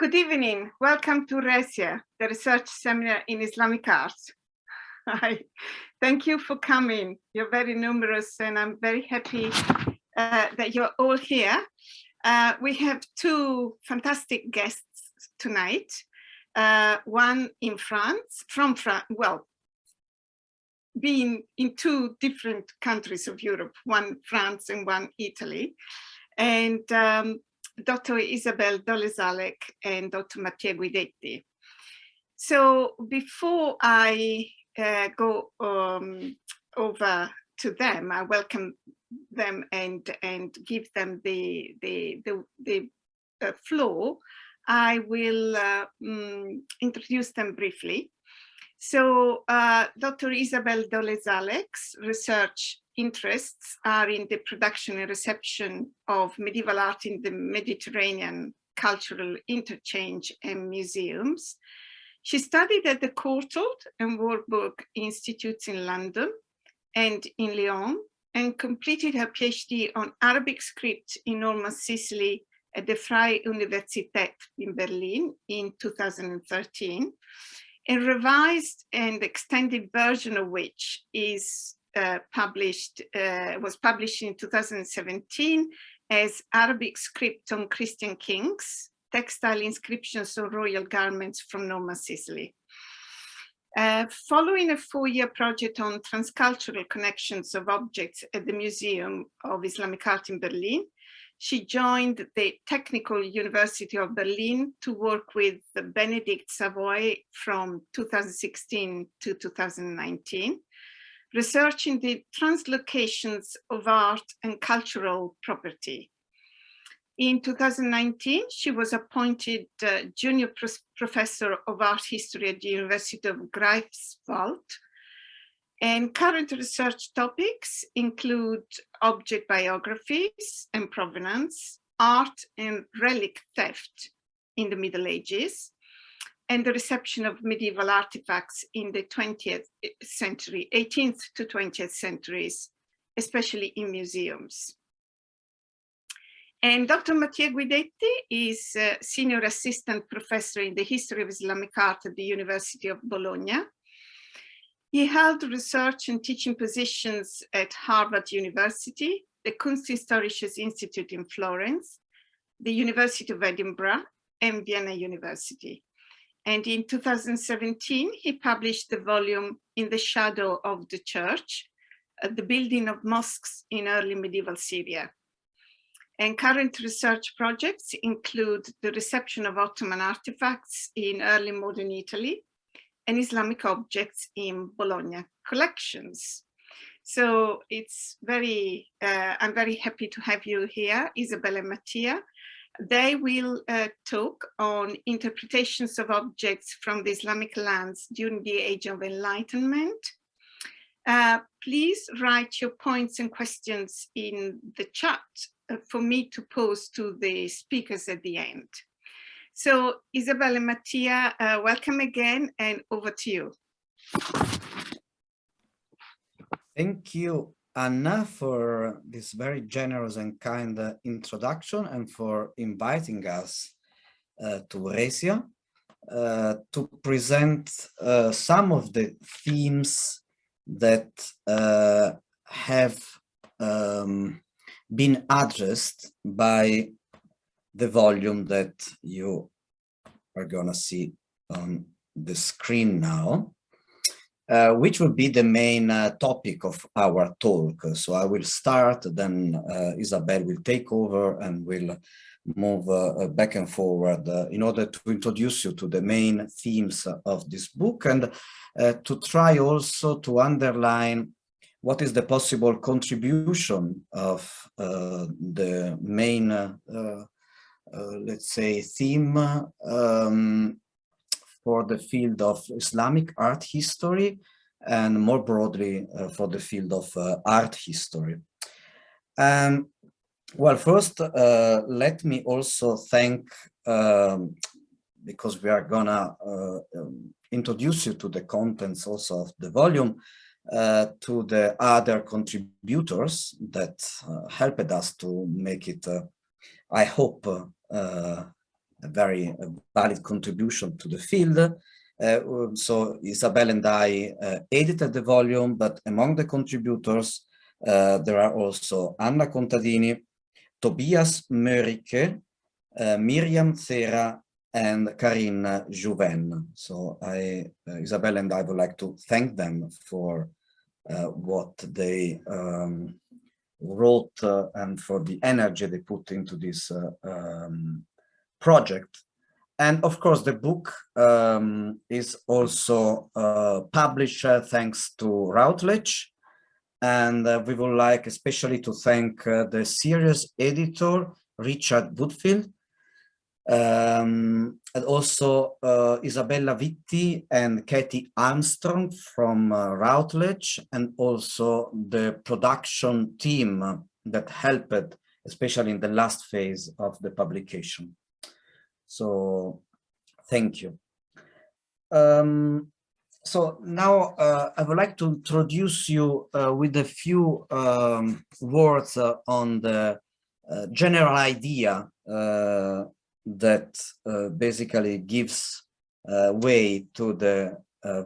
Good evening. Welcome to RESIA, the Research Seminar in Islamic Arts. Hi. Thank you for coming. You're very numerous and I'm very happy uh, that you're all here. Uh, we have two fantastic guests tonight. Uh, one in France, from France, well, being in two different countries of Europe, one France and one Italy. And um, Dr. Isabel Dolezalek and Dr. Mattia Guidetti. So before I uh, go um, over to them, I welcome them and and give them the the the, the uh, floor. I will uh, um, introduce them briefly. So uh, Dr. Isabel Dolezalek's research interests are in the production and reception of medieval art in the Mediterranean cultural interchange and museums. She studied at the Courtauld and Warburg Institutes in London and in Lyon and completed her PhD on Arabic script in Norman Sicily at the Freie Universität in Berlin in 2013. A revised and extended version of which is uh, published, uh, was published in 2017 as Arabic script on Christian kings, textile inscriptions on royal garments from Norman Sicily. Uh, following a four-year project on transcultural connections of objects at the Museum of Islamic Art in Berlin, she joined the Technical University of Berlin to work with Bénédicte Savoy from 2016 to 2019 researching the translocations of art and cultural property. In 2019, she was appointed uh, junior professor of art history at the University of Greifswald. And current research topics include object biographies and provenance, art and relic theft in the Middle Ages, and the reception of medieval artifacts in the 20th century, 18th to 20th centuries, especially in museums. And Dr. Mattia Guidetti is Senior Assistant Professor in the History of Islamic Art at the University of Bologna. He held research and teaching positions at Harvard University, the Kunsthistorisches Institute in Florence, the University of Edinburgh, and Vienna University. And in 2017, he published the volume In the Shadow of the Church, uh, the building of mosques in early medieval Syria. And current research projects include the reception of Ottoman artifacts in early modern Italy and Islamic objects in Bologna collections. So it's very, uh, I'm very happy to have you here, Isabella Mattia, they will uh, talk on interpretations of objects from the Islamic lands during the Age of Enlightenment. Uh, please write your points and questions in the chat uh, for me to pose to the speakers at the end. So Isabel and Mattia, uh, welcome again and over to you. Thank you. Anna for this very generous and kind uh, introduction and for inviting us uh, to Resia uh, to present uh, some of the themes that uh, have um, been addressed by the volume that you are gonna see on the screen now. Uh, which will be the main uh, topic of our talk. So I will start, then uh, Isabel will take over and will move uh, back and forward uh, in order to introduce you to the main themes of this book and to try also to underline what is the possible contribution of the main, let's say, theme um, for the field of Islamic art history and more broadly uh, for the field of uh, art history. Um, well, first, uh, let me also thank, um, because we are gonna uh, um, introduce you to the contents also of the volume, uh, to the other contributors that uh, helped us to make it, I hope, a very valid contribution to the field. Uh, so Isabel and I uh, edited the volume, but among the contributors, uh, there are also Anna Contadini, Tobias Mörike, uh, Miriam Thera, and Karine Juvin. So I, uh, Isabel and I would like to thank them for uh, what they um, wrote and for the energy they put into this um, project. And of course, the book um, is also uh, published uh, thanks to Routledge. And we would like especially to thank the series editor, Richard Woodfield, um, and also uh, Isabella Vitti and Katie Armstrong from uh, Routledge, and also the production team that helped, especially in the last phase of the publication. So, thank you. Um, so now uh, I would like to introduce you uh, with a few um, words uh, on the uh, general idea uh, that uh, basically gives way to the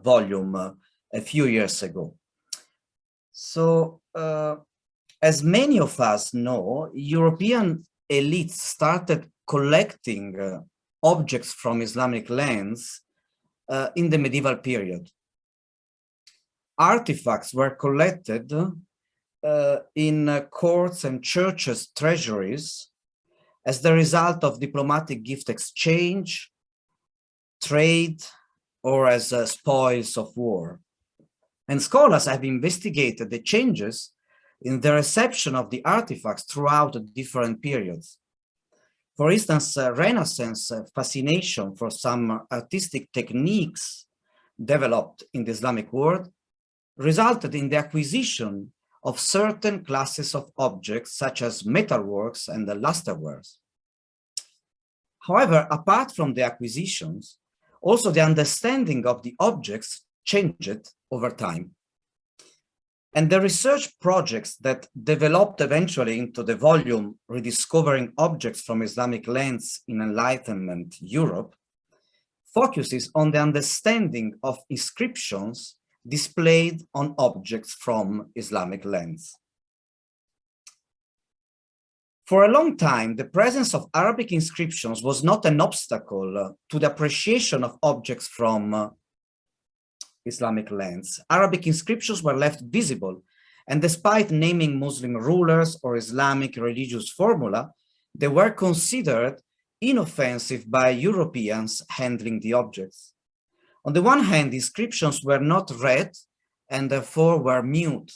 volume a few years ago. So as many of us know, European elites started collecting objects from Islamic lands uh, in the medieval period. Artifacts were collected uh, in courts and churches' treasuries as the result of diplomatic gift exchange, trade, or as uh, spoils of war. And scholars have investigated the changes in the reception of the artifacts throughout the different periods. For instance, uh, Renaissance uh, fascination for some artistic techniques developed in the Islamic world resulted in the acquisition of certain classes of objects such as metalworks and the lusterwares. However, apart from the acquisitions, also the understanding of the objects changed over time. And the research projects that developed eventually into the volume Rediscovering Objects from Islamic Lands in Enlightenment Europe focuses on the understanding of inscriptions displayed on objects from Islamic lands. For a long time, the presence of Arabic inscriptions was not an obstacle to the appreciation of objects from Islamic lands. Arabic inscriptions were left visible, and despite naming Muslim rulers or Islamic religious formula, they were considered inoffensive by Europeans handling the objects. On the one hand, inscriptions were not read and therefore were mute.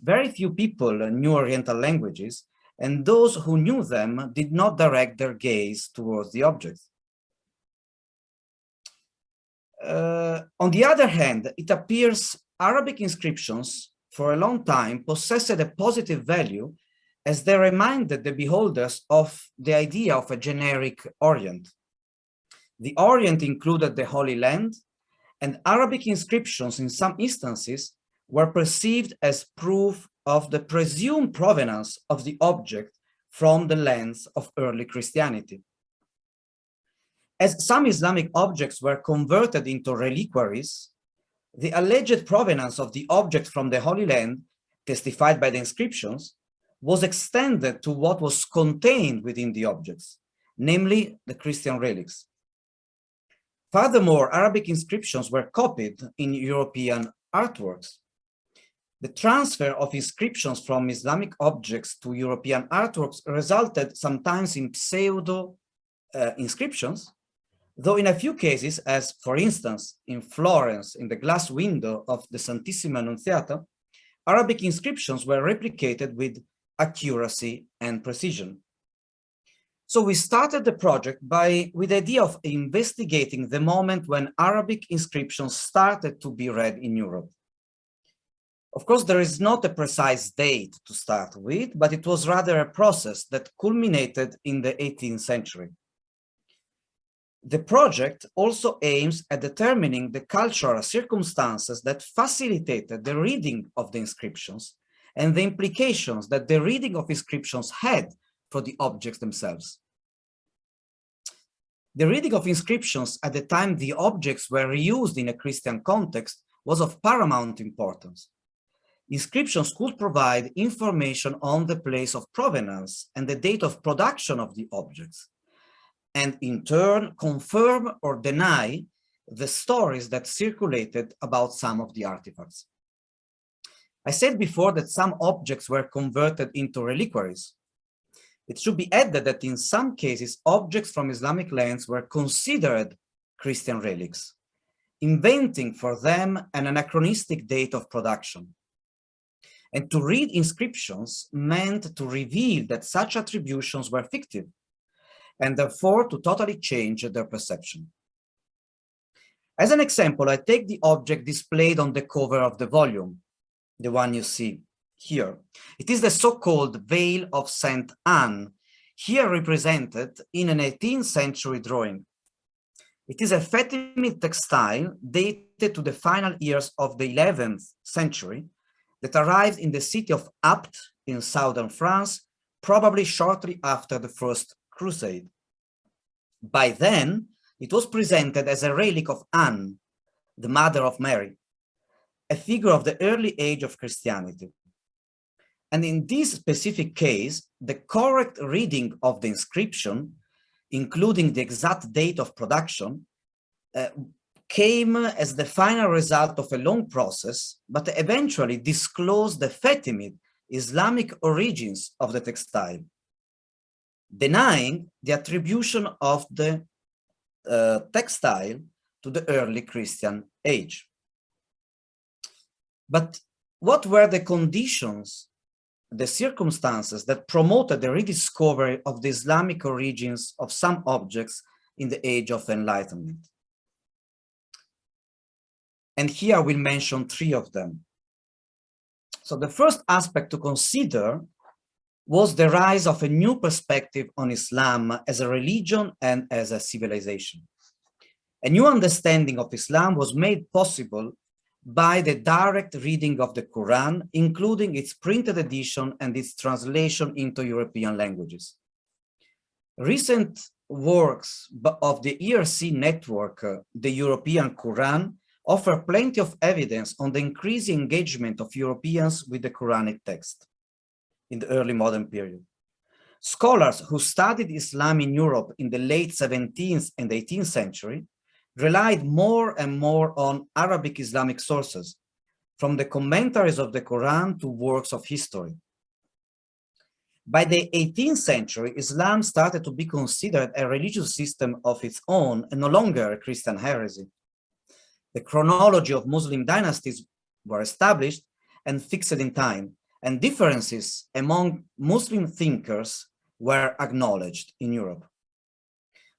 Very few people knew Oriental languages, and those who knew them did not direct their gaze towards the objects. Uh, on the other hand, it appears Arabic inscriptions for a long time possessed a positive value as they reminded the beholders of the idea of a generic Orient. The Orient included the Holy Land, and Arabic inscriptions in some instances were perceived as proof of the presumed provenance of the object from the lands of early Christianity. As some Islamic objects were converted into reliquaries, the alleged provenance of the object from the Holy Land, testified by the inscriptions, was extended to what was contained within the objects, namely the Christian relics. Furthermore, Arabic inscriptions were copied in European artworks. The transfer of inscriptions from Islamic objects to European artworks resulted sometimes in pseudo uh, inscriptions, though in a few cases, as for instance, in Florence, in the glass window of the Santissima Annunziata, Arabic inscriptions were replicated with accuracy and precision. So we started the project by with the idea of investigating the moment when Arabic inscriptions started to be read in Europe. Of course, there is not a precise date to start with, but it was rather a process that culminated in the 18th century. The project also aims at determining the cultural circumstances that facilitated the reading of the inscriptions and the implications that the reading of inscriptions had for the objects themselves. The reading of inscriptions at the time the objects were reused in a Christian context was of paramount importance. Inscriptions could provide information on the place of provenance and the date of production of the objects, and in turn confirm or deny the stories that circulated about some of the artifacts. I said before that some objects were converted into reliquaries. It should be added that in some cases, objects from Islamic lands were considered Christian relics, inventing for them an anachronistic date of production. And to read inscriptions meant to reveal that such attributions were fictive, and therefore to totally change their perception. As an example, I take the object displayed on the cover of the volume, the one you see here. It is the so-called Veil of Saint Anne, here represented in an 18th century drawing. It is a Fatimid textile dated to the final years of the 11th century that arrived in the city of Apt in southern France, probably shortly after the First Crusade. By then, it was presented as a relic of Anne, the mother of Mary, a figure of the early age of Christianity. And in this specific case, the correct reading of the inscription, including the exact date of production, uh, came as the final result of a long process, but eventually disclosed the Fatimid Islamic origins of the textile, denying the attribution of the uh, textile to the early Christian age. But what were the conditions, the circumstances that promoted the rediscovery of the Islamic origins of some objects in the age of enlightenment? And here I will mention three of them. So the first aspect to consider was the rise of a new perspective on Islam as a religion and as a civilization. A new understanding of Islam was made possible by the direct reading of the Quran, including its printed edition and its translation into European languages. Recent works of the ERC network, uh, the European Quran, offer plenty of evidence on the increasing engagement of Europeans with the Quranic text in the early modern period. Scholars who studied Islam in Europe in the late 17th and 18th century relied more and more on Arabic Islamic sources, from the commentaries of the Quran to works of history. By the 18th century, Islam started to be considered a religious system of its own and no longer a Christian heresy. The chronology of Muslim dynasties were established and fixed in time, and differences among Muslim thinkers were acknowledged in Europe.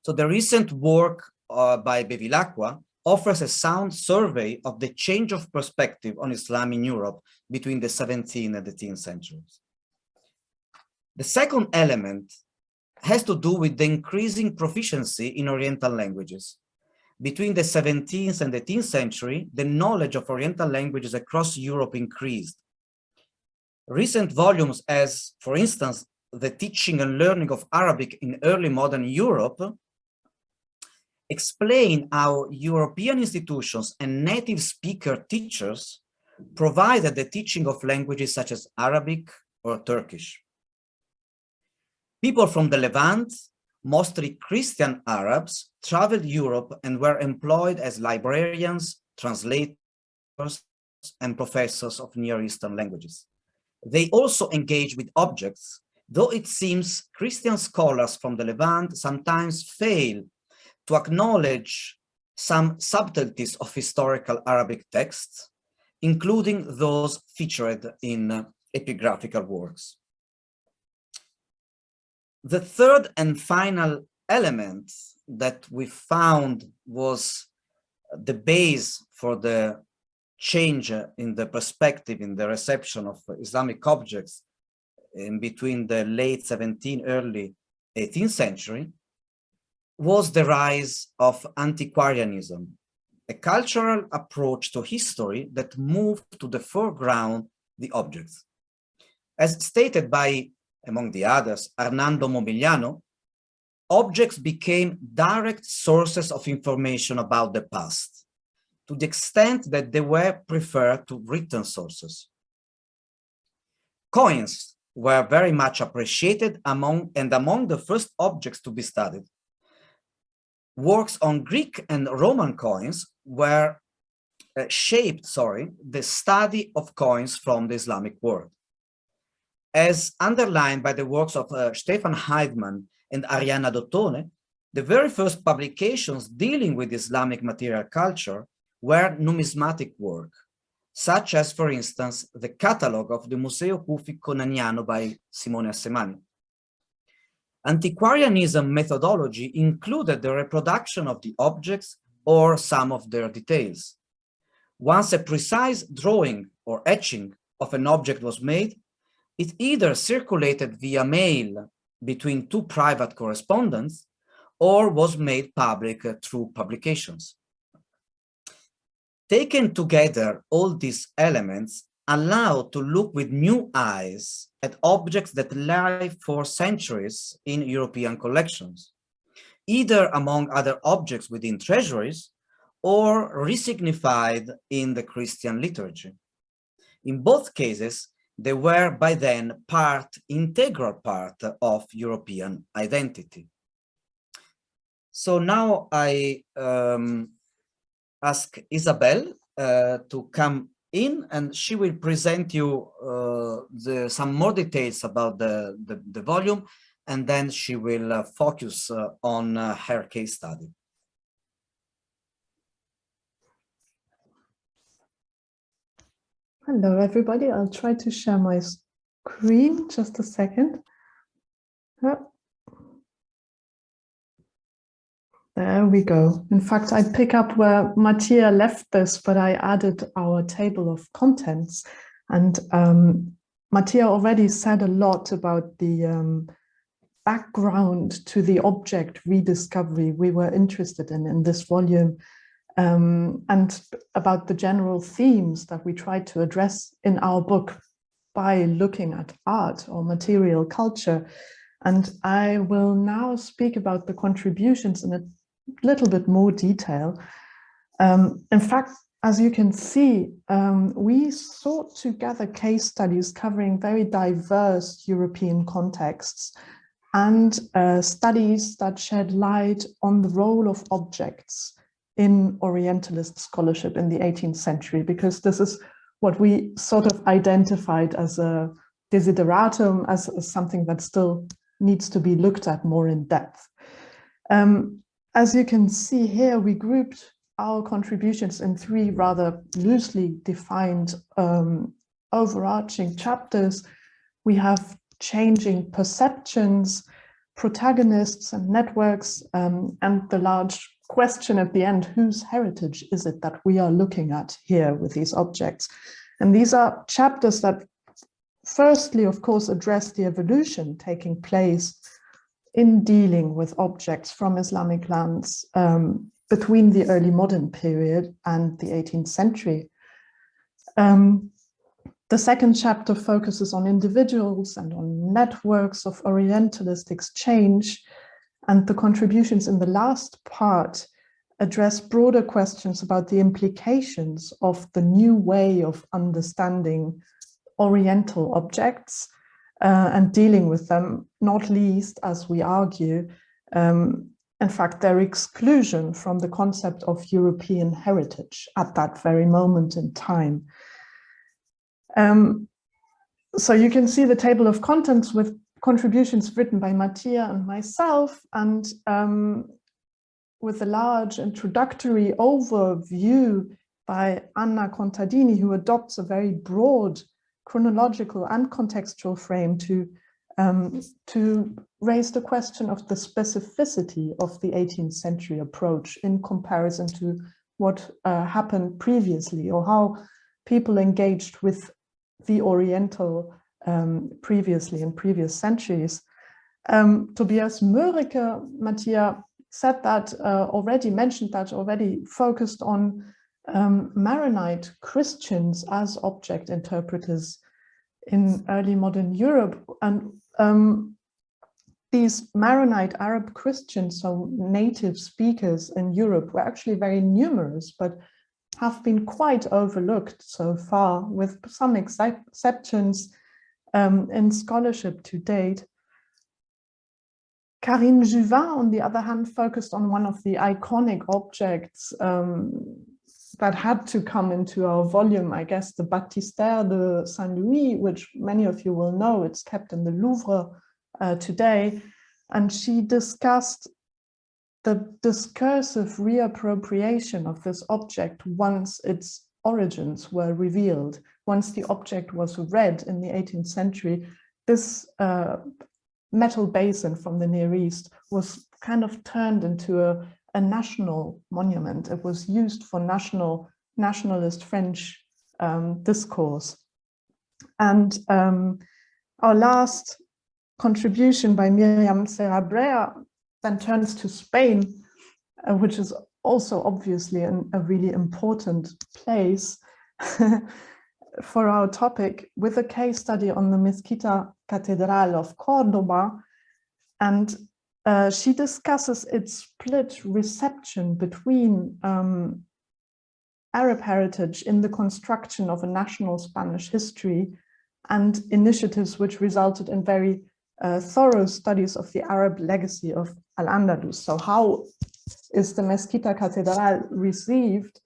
So the recent work uh, by Bevilacqua offers a sound survey of the change of perspective on Islam in Europe between the 17th and the 18th centuries. The second element has to do with the increasing proficiency in Oriental languages. Between the 17th and 18th century, the knowledge of Oriental languages across Europe increased. Recent volumes as, for instance, the teaching and learning of Arabic in early modern Europe explain how European institutions and native speaker teachers provided the teaching of languages such as Arabic or Turkish. People from the Levant mostly Christian Arabs, traveled Europe and were employed as librarians, translators, and professors of Near Eastern languages. They also engage with objects, though it seems Christian scholars from the Levant sometimes fail to acknowledge some subtleties of historical Arabic texts, including those featured in uh, epigraphical works. The third and final element that we found was the base for the change in the perspective, in the reception of Islamic objects in between the late 17th, early 18th century, was the rise of antiquarianism, a cultural approach to history that moved to the foreground the objects. As stated by among the others, Arnaldo Momigliano, objects became direct sources of information about the past, to the extent that they were preferred to written sources. Coins were very much appreciated among and among the first objects to be studied. Works on Greek and Roman coins were uh, shaped, sorry, the study of coins from the Islamic world. As underlined by the works of uh, Stefan Heidemann and Arianna D'Ottone, the very first publications dealing with Islamic material culture were numismatic work, such as, for instance, the catalog of the Museo Cufico Naniano by Simone Assemani. Antiquarianism methodology included the reproduction of the objects or some of their details. Once a precise drawing or etching of an object was made, it either circulated via mail between two private correspondents or was made public through publications. Taken together, all these elements allow to look with new eyes at objects that lie for centuries in European collections, either among other objects within treasuries or resignified in the Christian liturgy. In both cases, they were by then part, integral part of European identity. So now I um, ask Isabel uh, to come in and she will present you uh, the, some more details about the, the, the volume and then she will uh, focus uh, on uh, her case study. Hello, everybody. I'll try to share my screen. Just a second. There we go. In fact, I pick up where Mattia left this, but I added our table of contents. And um, Mattia already said a lot about the um, background to the object rediscovery we were interested in in this volume um, and about the general themes that we tried to address in our book by looking at art or material culture. And I will now speak about the contributions in a little bit more detail. Um, in fact, as you can see, um, we sought to gather case studies covering very diverse European contexts and uh, studies that shed light on the role of objects in Orientalist scholarship in the 18th century, because this is what we sort of identified as a desideratum, as, as something that still needs to be looked at more in depth. Um, as you can see here, we grouped our contributions in three rather loosely defined um, overarching chapters. We have changing perceptions, protagonists and networks, um, and the large question at the end, whose heritage is it that we are looking at here with these objects? And these are chapters that firstly, of course, address the evolution taking place in dealing with objects from Islamic lands um, between the early modern period and the 18th century. Um, the second chapter focuses on individuals and on networks of Orientalist exchange, and the contributions in the last part address broader questions about the implications of the new way of understanding Oriental objects uh, and dealing with them, not least, as we argue, um, in fact, their exclusion from the concept of European heritage at that very moment in time. Um, so you can see the table of contents with contributions written by Mattia and myself and um, with a large introductory overview by Anna Contadini, who adopts a very broad chronological and contextual frame to, um, to raise the question of the specificity of the 18th century approach in comparison to what uh, happened previously or how people engaged with the Oriental um, previously in previous centuries. Um, Tobias Mörike, Mattia said that uh, already, mentioned that already, focused on um, Maronite Christians as object interpreters in early modern Europe. And um, these Maronite Arab Christians, so native speakers in Europe, were actually very numerous, but have been quite overlooked so far, with some exceptions um, in scholarship to date. Karine Juvin, on the other hand, focused on one of the iconic objects um, that had to come into our volume, I guess, the Baptistère de Saint-Louis, which many of you will know, it's kept in the Louvre uh, today. And she discussed the discursive reappropriation of this object once its origins were revealed. Once the object was read in the 18th century, this uh, metal basin from the Near East was kind of turned into a, a national monument. It was used for national nationalist French um, discourse. And um, our last contribution by Miriam Serra then turns to Spain, uh, which is also obviously an, a really important place for our topic with a case study on the Mezquita Catedral of Cordoba. And uh, she discusses its split reception between um, Arab heritage in the construction of a national Spanish history and initiatives which resulted in very uh, thorough studies of the Arab legacy of Al-Andalus. So how is the Mezquita Catedral received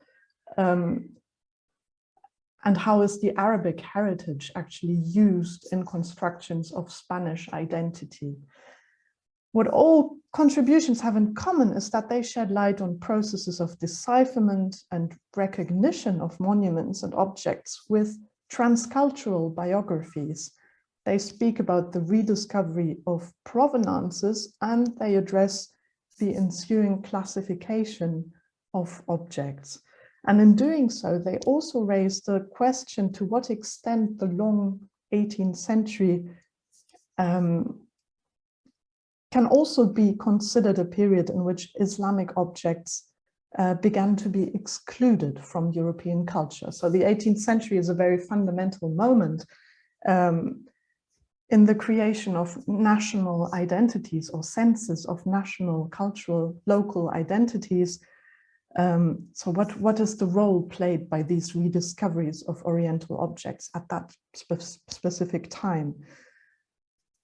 um, and how is the Arabic heritage actually used in constructions of Spanish identity? What all contributions have in common is that they shed light on processes of decipherment and recognition of monuments and objects with transcultural biographies they speak about the rediscovery of provenances and they address the ensuing classification of objects. And in doing so, they also raise the question to what extent the long 18th century um, can also be considered a period in which Islamic objects uh, began to be excluded from European culture. So the 18th century is a very fundamental moment um, in the creation of national identities or senses of national, cultural, local identities. Um, so what, what is the role played by these rediscoveries of Oriental objects at that spe specific time?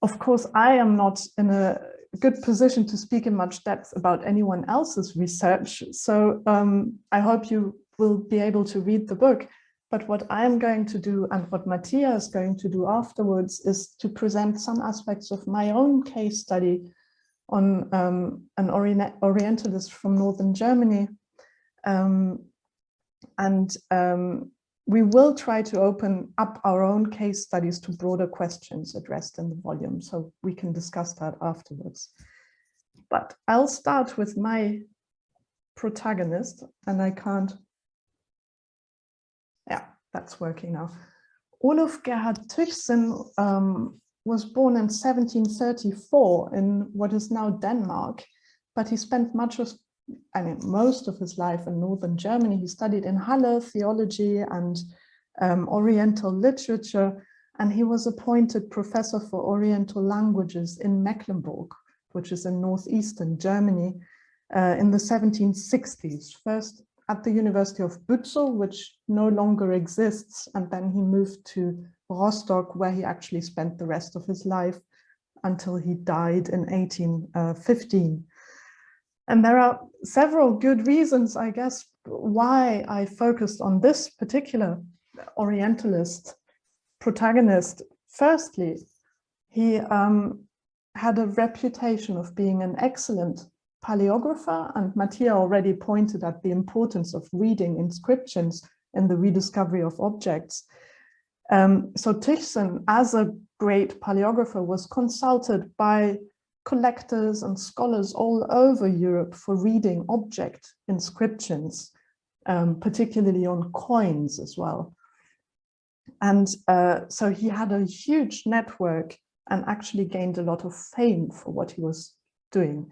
Of course, I am not in a good position to speak in much depth about anyone else's research. So um, I hope you will be able to read the book. But what I'm going to do and what Mattia is going to do afterwards is to present some aspects of my own case study on um, an Orient Orientalist from Northern Germany. Um, and um, we will try to open up our own case studies to broader questions addressed in the volume, so we can discuss that afterwards. But I'll start with my protagonist, and I can't yeah, that's working now. Olaf Gerhard Tychsen um, was born in 1734 in what is now Denmark, but he spent much of, I mean, most of his life in northern Germany. He studied in Halle theology and um, Oriental literature, and he was appointed professor for Oriental languages in Mecklenburg, which is in northeastern Germany, uh, in the 1760s, first at the University of Bützow, which no longer exists. And then he moved to Rostock, where he actually spent the rest of his life until he died in 1815. And there are several good reasons, I guess, why I focused on this particular Orientalist protagonist. Firstly, he um, had a reputation of being an excellent paleographer, and Mattia already pointed at the importance of reading inscriptions in the rediscovery of objects. Um, so Tychsen, as a great paleographer, was consulted by collectors and scholars all over Europe for reading object inscriptions, um, particularly on coins as well. And uh, so he had a huge network and actually gained a lot of fame for what he was doing.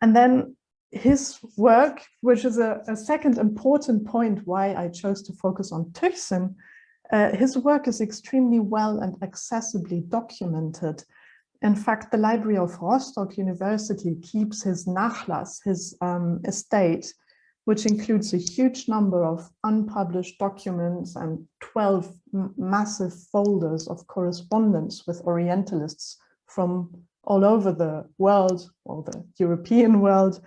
And then his work, which is a, a, second important point why I chose to focus on Tychsen, uh, his work is extremely well and accessibly documented. In fact, the Library of Rostock University keeps his Nachlass, his um, estate, which includes a huge number of unpublished documents and 12 massive folders of correspondence with Orientalists from all over the world or the European world.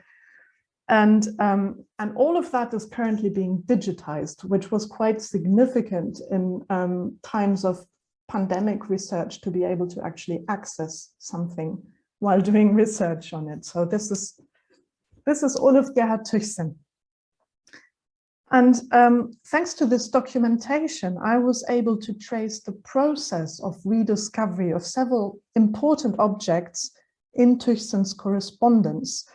And, um, and all of that is currently being digitized, which was quite significant in um, times of pandemic research to be able to actually access something while doing research on it. So this is, this is Olaf Gerhard Tychsen. And um, thanks to this documentation, I was able to trace the process of rediscovery of several important objects in Tychsen's correspondence,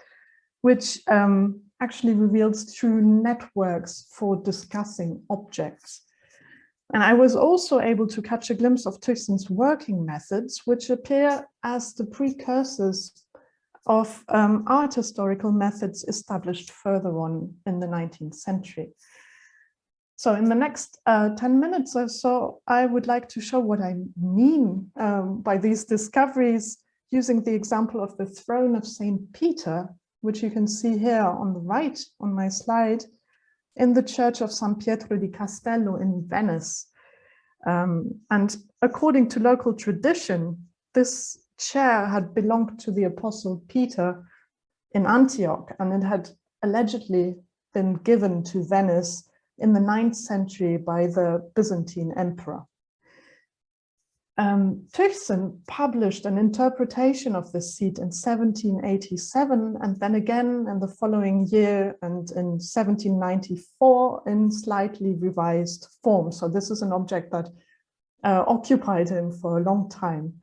which um, actually reveals true networks for discussing objects. And I was also able to catch a glimpse of Tychsen's working methods, which appear as the precursors of um, art historical methods established further on in the 19th century. So in the next uh, 10 minutes or so, I would like to show what I mean um, by these discoveries using the example of the throne of St. Peter, which you can see here on the right on my slide, in the church of San Pietro di Castello in Venice. Um, and according to local tradition, this chair had belonged to the apostle Peter in Antioch, and it had allegedly been given to Venice in the 9th century by the Byzantine emperor. Um, published an interpretation of this seat in 1787 and then again in the following year and in 1794 in slightly revised form. So this is an object that uh, occupied him for a long time.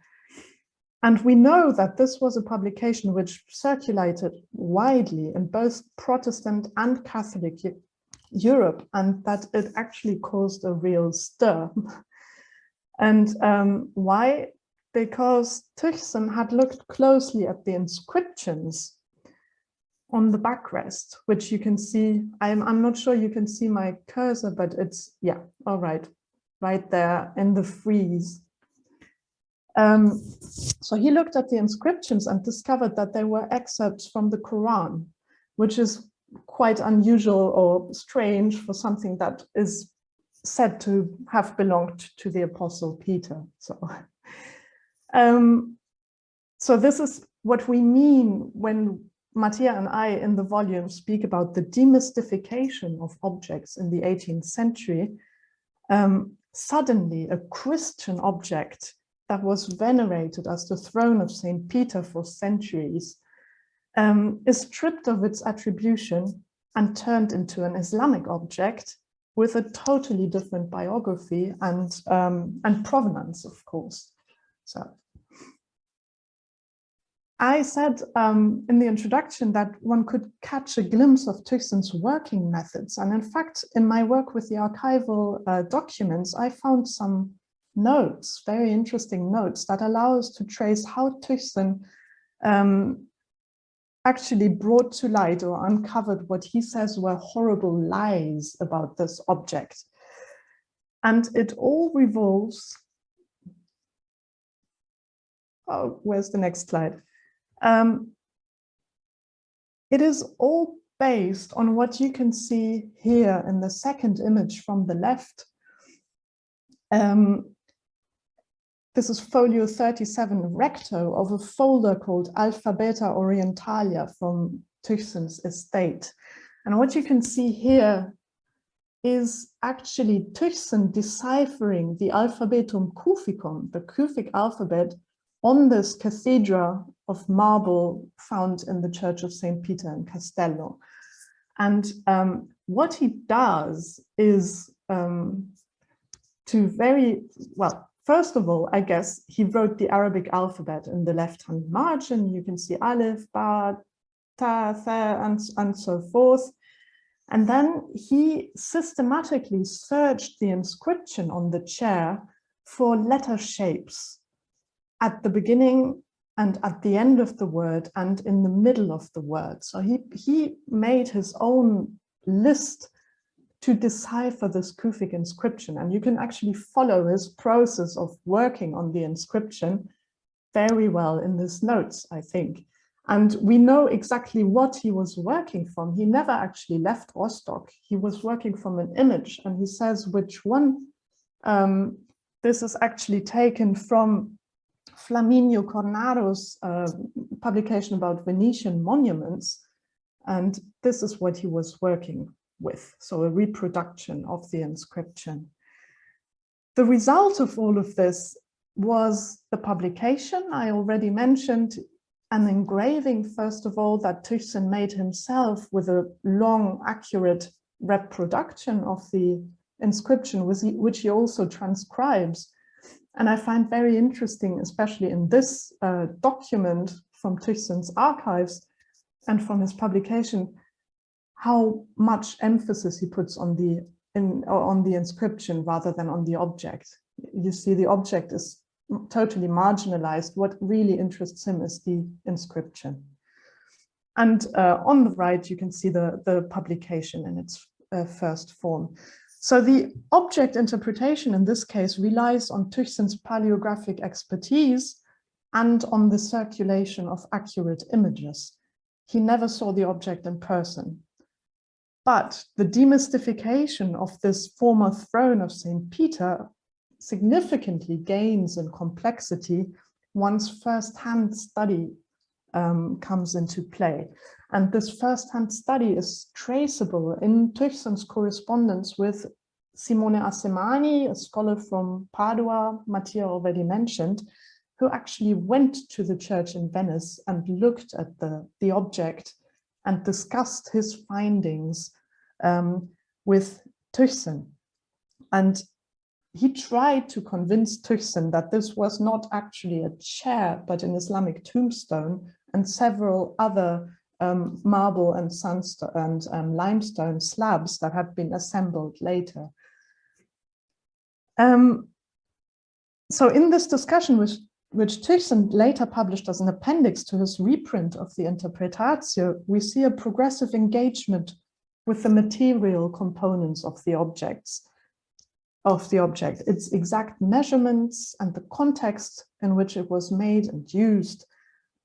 And we know that this was a publication which circulated widely in both Protestant and Catholic Europe and that it actually caused a real stir. And um, why? Because Tychsen had looked closely at the inscriptions on the backrest, which you can see, I'm, I'm not sure you can see my cursor, but it's, yeah, all right, right there in the frieze. Um, so he looked at the inscriptions and discovered that they were excerpts from the Quran, which is quite unusual or strange for something that is said to have belonged to the apostle Peter. So, um, so this is what we mean when Mattia and I in the volume speak about the demystification of objects in the 18th century. Um, suddenly a Christian object that was venerated as the throne of St. Peter for centuries um, is stripped of its attribution and turned into an Islamic object with a totally different biography and, um, and provenance, of course. So I said um, in the introduction that one could catch a glimpse of Tychsen's working methods. And in fact, in my work with the archival uh, documents, I found some notes, very interesting notes that allow us to trace how Tychsen um, actually brought to light or uncovered what he says were horrible lies about this object. And it all revolves, oh, where's the next slide? Um, it is all based on what you can see here in the second image from the left. Um, this is folio 37 recto of a folder called Alphabeta Orientalia from Tychsen's estate. And what you can see here is actually Tychsen deciphering the Alphabetum Cuficum, the Kufic alphabet, on this cathedra of marble found in the Church of St. Peter in Castello. And um, what he does is um, to very, well, First of all, I guess he wrote the Arabic alphabet in the left-hand margin. You can see Aleph, Ba, Ta, Tha, and, and so forth. And then he systematically searched the inscription on the chair for letter shapes at the beginning and at the end of the word and in the middle of the word. So he, he made his own list to decipher this Kufic inscription. And you can actually follow his process of working on the inscription very well in his notes, I think. And we know exactly what he was working from. He never actually left Rostock. He was working from an image and he says which one. Um, this is actually taken from Flaminio Cornaro's uh, publication about Venetian monuments. And this is what he was working with. So a reproduction of the inscription. The result of all of this was the publication I already mentioned, an engraving, first of all, that Tychsen made himself with a long, accurate reproduction of the inscription, which he also transcribes. And I find very interesting, especially in this uh, document from Tychsen's archives and from his publication, how much emphasis he puts on the in, on the inscription rather than on the object. You see the object is totally marginalized. What really interests him is the inscription. And uh, on the right, you can see the, the publication in its uh, first form. So the object interpretation in this case relies on Tychsen's paleographic expertise and on the circulation of accurate images. He never saw the object in person. But the demystification of this former throne of St. Peter significantly gains in complexity once first-hand study um, comes into play. And this first-hand study is traceable in Tychsen's correspondence with Simone Assemani, a scholar from Padua, Mattia already mentioned, who actually went to the church in Venice and looked at the, the object and discussed his findings um, with Tychsen. And he tried to convince Tychsen that this was not actually a chair, but an Islamic tombstone and several other um, marble and sandstone and um, limestone slabs that had been assembled later. Um, so in this discussion, which, which Tychsen later published as an appendix to his reprint of the Interpretatio, we see a progressive engagement with the material components of the objects of the object, its exact measurements and the context in which it was made and used.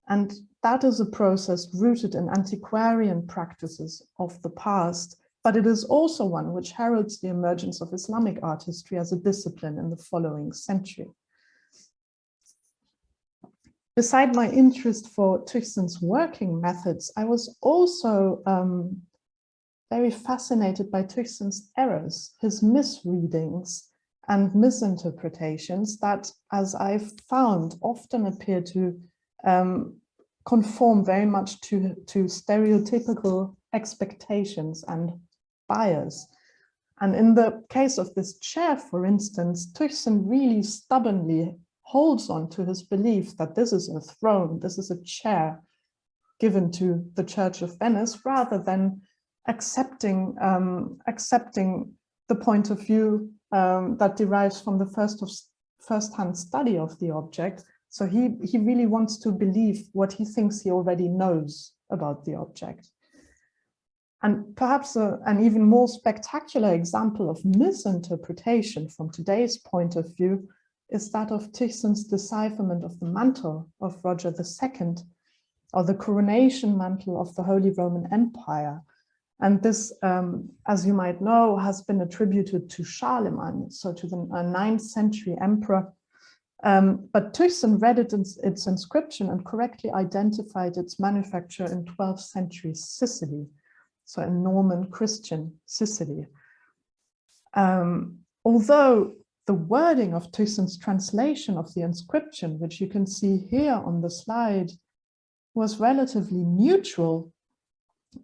And that is a process rooted in antiquarian practices of the past, but it is also one which heralds the emergence of Islamic art history as a discipline in the following century. Beside my interest for Tychsen's working methods, I was also um, very fascinated by Tychsen's errors, his misreadings and misinterpretations that, as I've found, often appear to um, conform very much to, to stereotypical expectations and bias. And in the case of this chair, for instance, Tychsen really stubbornly holds on to his belief that this is a throne, this is a chair given to the Church of Venice, rather than accepting um, accepting the point of view um, that derives from the first of first-hand study of the object. So he, he really wants to believe what he thinks he already knows about the object. And perhaps a, an even more spectacular example of misinterpretation from today's point of view is that of Tychsen's decipherment of the mantle of Roger II, or the coronation mantle of the Holy Roman Empire, and this, um, as you might know, has been attributed to Charlemagne, so to the uh, 9th century emperor. Um, but Tychsen read it in, its inscription and correctly identified its manufacture in 12th century Sicily, so in Norman Christian Sicily. Um, although the wording of Tychsen's translation of the inscription, which you can see here on the slide, was relatively neutral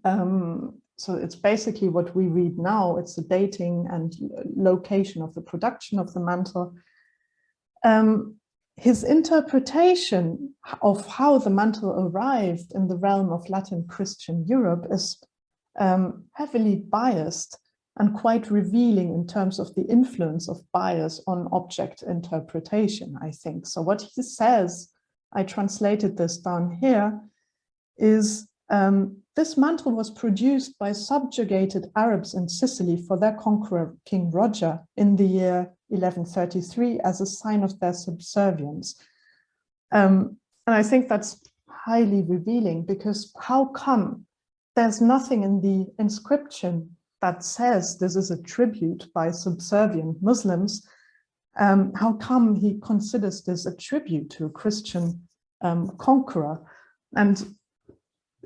um, so it's basically what we read now. It's the dating and location of the production of the mantle. Um, his interpretation of how the mantle arrived in the realm of Latin Christian Europe is um, heavily biased and quite revealing in terms of the influence of bias on object interpretation, I think. So what he says, I translated this down here, is um, this mantle was produced by subjugated Arabs in Sicily for their conqueror, King Roger, in the year 1133 as a sign of their subservience. Um, and I think that's highly revealing because how come there's nothing in the inscription that says this is a tribute by subservient Muslims, um, how come he considers this a tribute to a Christian um, conqueror? And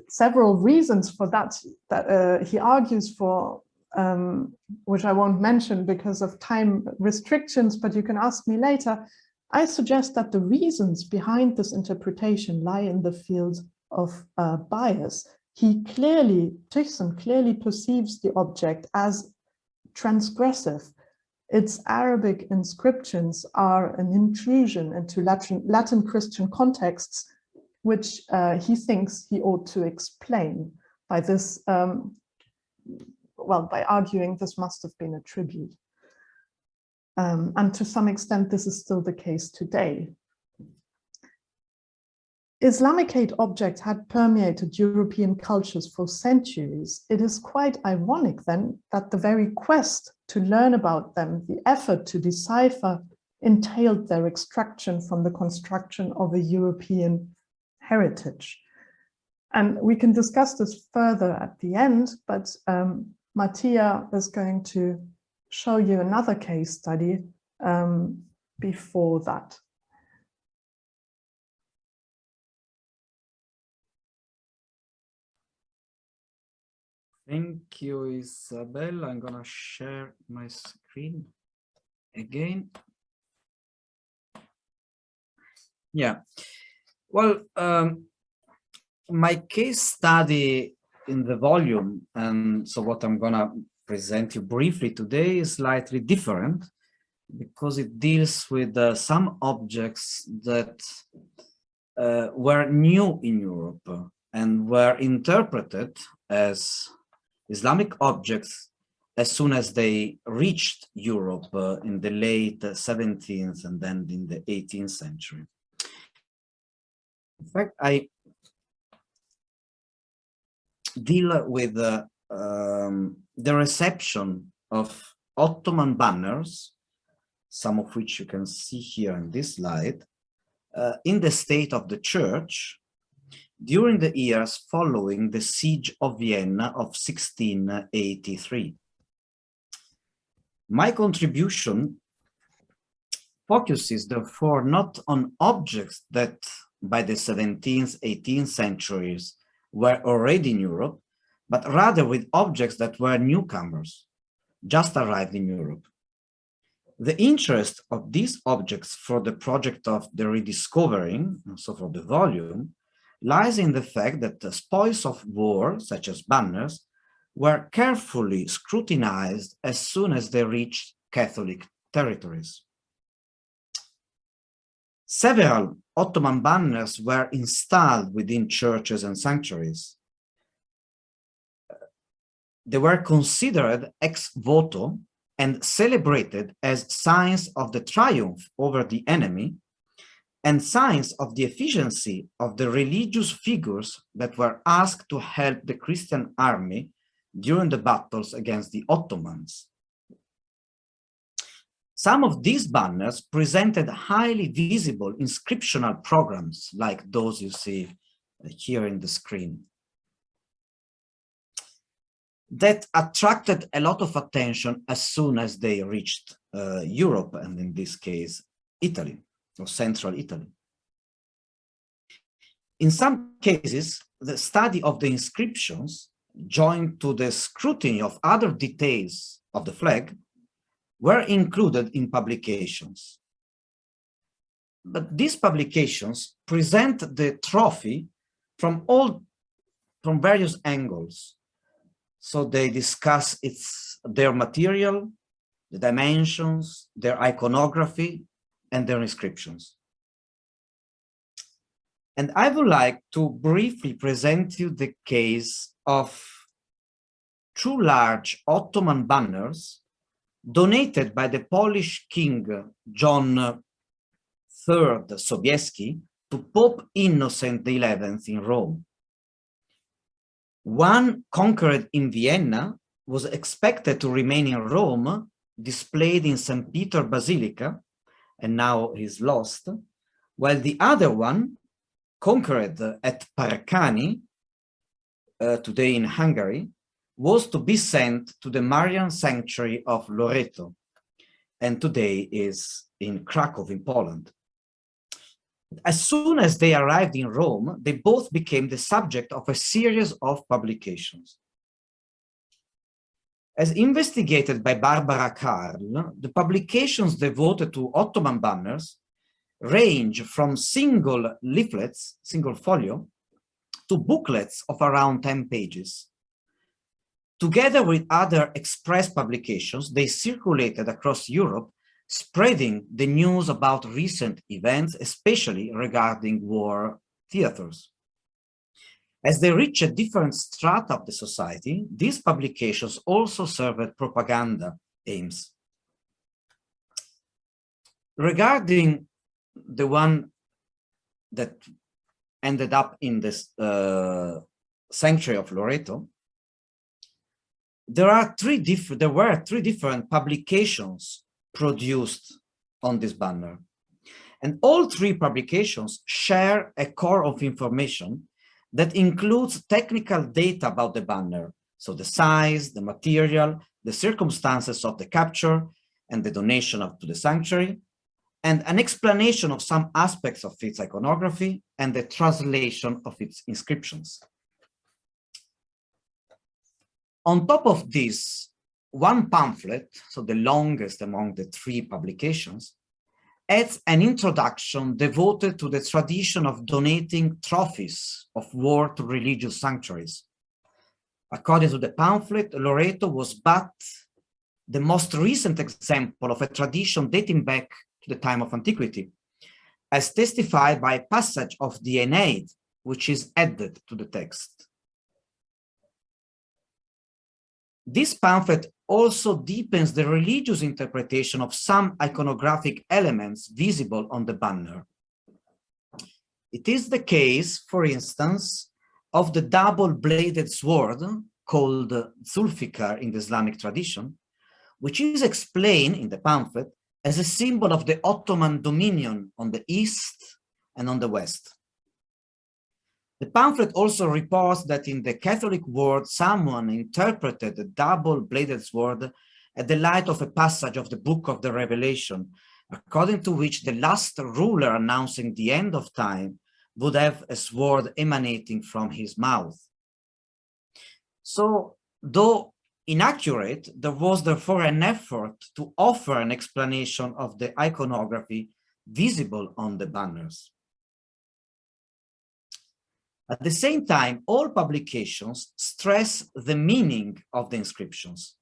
several reasons for that, that uh, he argues for, um, which I won't mention because of time restrictions, but you can ask me later. I suggest that the reasons behind this interpretation lie in the field of uh, bias he clearly, Tychsen clearly perceives the object as transgressive. Its Arabic inscriptions are an intrusion into Latin, Latin Christian contexts, which uh, he thinks he ought to explain by this, um, well, by arguing this must have been a tribute. Um, and to some extent, this is still the case today. Islamicate objects had permeated European cultures for centuries. It is quite ironic then that the very quest to learn about them, the effort to decipher, entailed their extraction from the construction of a European heritage. And we can discuss this further at the end, but um, Mattia is going to show you another case study um, before that. Thank you, Isabel. I'm gonna share my screen again. Yeah, well, um, my case study in the volume, and so what I'm gonna present you briefly today is slightly different because it deals with uh, some objects that uh, were new in Europe and were interpreted as Islamic objects as soon as they reached Europe uh, in the late 17th and then in the 18th century. In fact, I deal with uh, um, the reception of Ottoman banners, some of which you can see here in this slide, uh, in the state of the church during the years following the siege of Vienna of 1683. My contribution focuses therefore not on objects that by the 17th, 18th centuries were already in Europe, but rather with objects that were newcomers, just arrived in Europe. The interest of these objects for the project of the rediscovering, so for the volume, lies in the fact that the spoils of war, such as banners, were carefully scrutinized as soon as they reached Catholic territories. Several Ottoman banners were installed within churches and sanctuaries. They were considered ex voto and celebrated as signs of the triumph over the enemy and signs of the efficiency of the religious figures that were asked to help the Christian army during the battles against the Ottomans. Some of these banners presented highly visible inscriptional programs like those you see here in the screen that attracted a lot of attention as soon as they reached uh, Europe and in this case, Italy or central Italy. In some cases, the study of the inscriptions joined to the scrutiny of other details of the flag were included in publications. But these publications present the trophy from all from various angles. So they discuss its their material, the dimensions, their iconography, and their inscriptions. And I would like to briefly present you the case of two large Ottoman banners donated by the Polish King John III Sobieski to Pope Innocent XI in Rome. One conquered in Vienna was expected to remain in Rome, displayed in St. Peter Basilica, and now is lost, while the other one, conquered at Parcani, uh, today in Hungary, was to be sent to the Marian sanctuary of Loreto, and today is in Krakow in Poland. As soon as they arrived in Rome, they both became the subject of a series of publications. As investigated by Barbara Karl, the publications devoted to Ottoman banners range from single leaflets, single folio, to booklets of around 10 pages. Together with other express publications, they circulated across Europe, spreading the news about recent events, especially regarding war theaters. As they reach a different strata of the society, these publications also served propaganda aims. Regarding the one that ended up in this uh, sanctuary of Loreto, there are three different, there were three different publications produced on this banner. And all three publications share a core of information that includes technical data about the banner. So the size, the material, the circumstances of the capture and the donation of, to the sanctuary, and an explanation of some aspects of its iconography and the translation of its inscriptions. On top of this, one pamphlet, so the longest among the three publications, adds an introduction devoted to the tradition of donating trophies of war to religious sanctuaries. According to the pamphlet, Loreto was but the most recent example of a tradition dating back to the time of antiquity, as testified by a passage of Aeneid, which is added to the text. This pamphlet also deepens the religious interpretation of some iconographic elements visible on the banner. It is the case, for instance, of the double-bladed sword called Zulfikar in the Islamic tradition, which is explained in the pamphlet as a symbol of the Ottoman dominion on the east and on the west. The pamphlet also reports that in the Catholic world, someone interpreted the double-bladed sword at the light of a passage of the book of the Revelation, according to which the last ruler announcing the end of time would have a sword emanating from his mouth. So, though inaccurate, there was therefore an effort to offer an explanation of the iconography visible on the banners. At the same time, all publications stress the meaning of the inscriptions,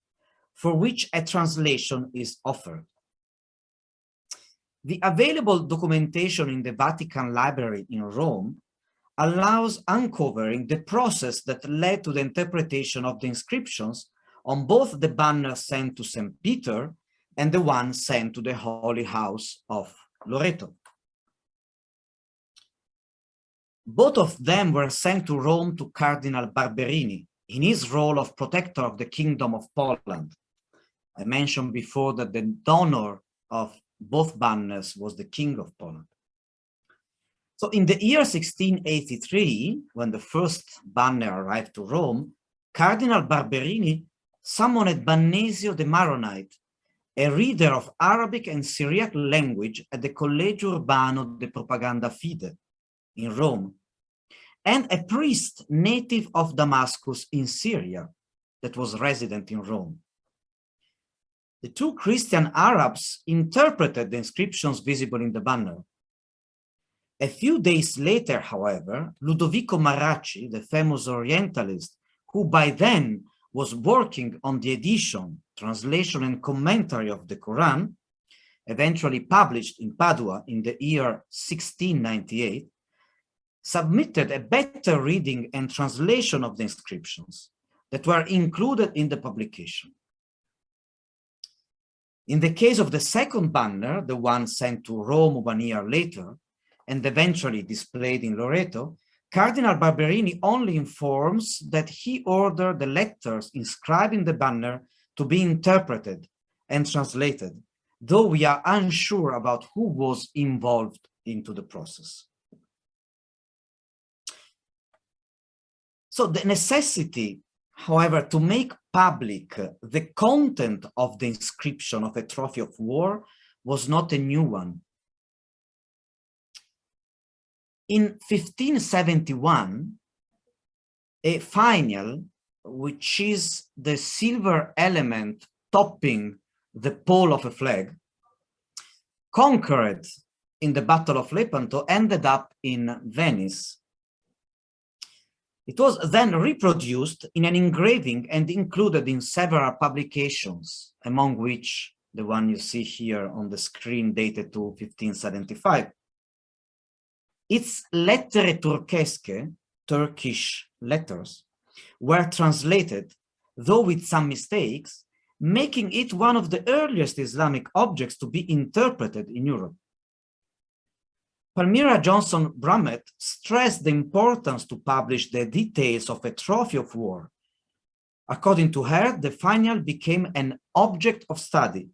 for which a translation is offered. The available documentation in the Vatican Library in Rome allows uncovering the process that led to the interpretation of the inscriptions on both the banner sent to St. Peter and the one sent to the Holy House of Loreto. Both of them were sent to Rome to Cardinal Barberini in his role of protector of the Kingdom of Poland. I mentioned before that the donor of both banners was the King of Poland. So in the year 1683, when the first banner arrived to Rome, Cardinal Barberini summoned Bannesio the Maronite, a reader of Arabic and Syriac language at the Collegio Urbano de Propaganda Fide, in Rome, and a priest native of Damascus in Syria that was resident in Rome. The two Christian Arabs interpreted the inscriptions visible in the banner. A few days later, however, Ludovico Marracci, the famous Orientalist, who by then was working on the edition, translation and commentary of the Quran, eventually published in Padua in the year 1698, submitted a better reading and translation of the inscriptions that were included in the publication. In the case of the second banner, the one sent to Rome one year later, and eventually displayed in Loreto, Cardinal Barberini only informs that he ordered the letters inscribed in the banner to be interpreted and translated, though we are unsure about who was involved into the process. So the necessity, however, to make public the content of the inscription of a trophy of war was not a new one. In 1571, a finial, which is the silver element topping the pole of a flag, conquered in the Battle of Lepanto, ended up in Venice. It was then reproduced in an engraving and included in several publications, among which the one you see here on the screen dated to 1575. Its lettere turchesche, Turkish letters, were translated, though with some mistakes, making it one of the earliest Islamic objects to be interpreted in Europe. Palmira Johnson Brummett stressed the importance to publish the details of a trophy of war. According to her, the finial became an object of study,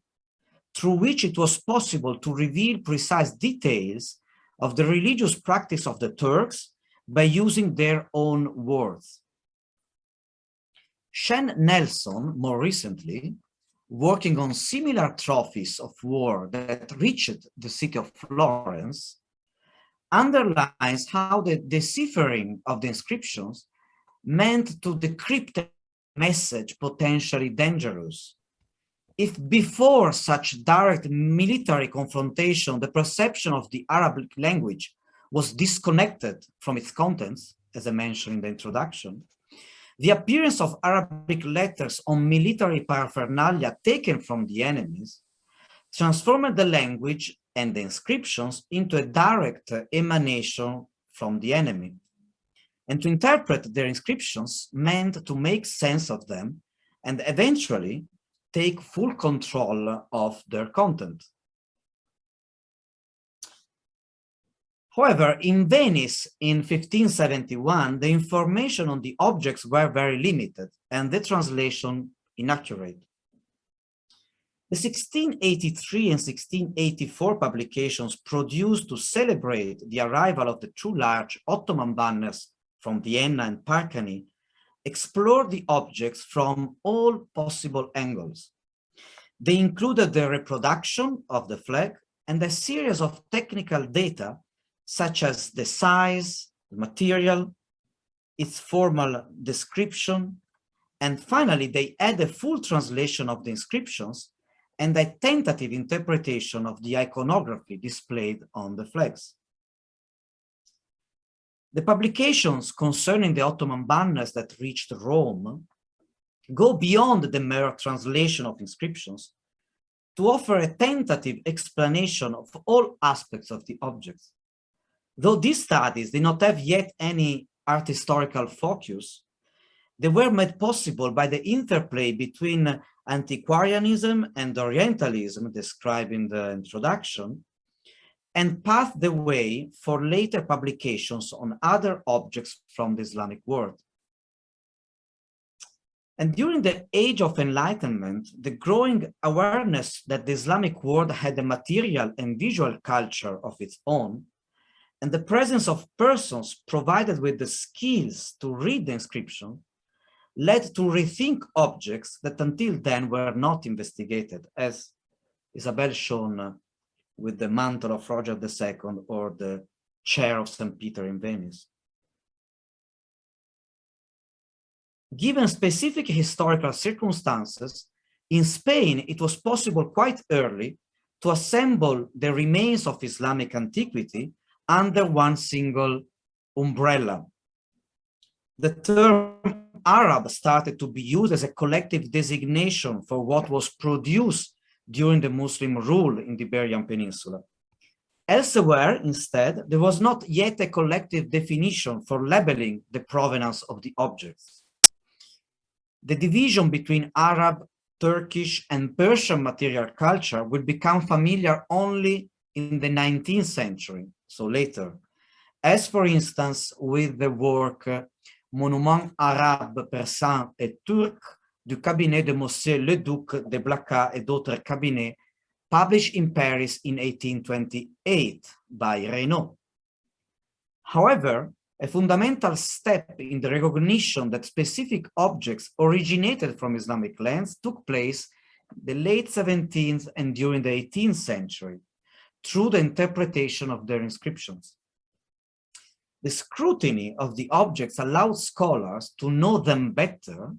through which it was possible to reveal precise details of the religious practice of the Turks by using their own words. Shen Nelson, more recently, working on similar trophies of war that reached the city of Florence, underlines how the deciphering of the inscriptions meant to decrypt a message potentially dangerous. If before such direct military confrontation, the perception of the Arabic language was disconnected from its contents, as I mentioned in the introduction, the appearance of Arabic letters on military paraphernalia taken from the enemies transformed the language and the inscriptions into a direct emanation from the enemy. And to interpret their inscriptions meant to make sense of them and eventually take full control of their content. However, in Venice in 1571, the information on the objects were very limited and the translation inaccurate. The 1683 and 1684 publications produced to celebrate the arrival of the two large Ottoman banners from Vienna and Parkany explored the objects from all possible angles. They included the reproduction of the flag and a series of technical data such as the size, the material, its formal description, and finally they add a full translation of the inscriptions and a tentative interpretation of the iconography displayed on the flags. The publications concerning the Ottoman banners that reached Rome go beyond the mere translation of inscriptions to offer a tentative explanation of all aspects of the objects. Though these studies did not have yet any art historical focus, they were made possible by the interplay between antiquarianism and Orientalism described in the introduction, and paved the way for later publications on other objects from the Islamic world. And during the age of enlightenment, the growing awareness that the Islamic world had a material and visual culture of its own, and the presence of persons provided with the skills to read the inscription, led to rethink objects that until then were not investigated, as Isabel shown uh, with the mantle of Roger II or the chair of St. Peter in Venice. Given specific historical circumstances, in Spain, it was possible quite early to assemble the remains of Islamic antiquity under one single umbrella. The term Arab started to be used as a collective designation for what was produced during the Muslim rule in the Iberian Peninsula. Elsewhere, instead, there was not yet a collective definition for labeling the provenance of the objects. The division between Arab, Turkish, and Persian material culture would become familiar only in the 19th century, so later, as for instance with the work Monument arabe, persan et turc du cabinet de Monsieur Leduc de Blacas et d'autres cabinets published in Paris in 1828 by Reinaud. However, a fundamental step in the recognition that specific objects originated from Islamic lands took place the late 17th and during the 18th century through the interpretation of their inscriptions. The scrutiny of the objects allowed scholars to know them better,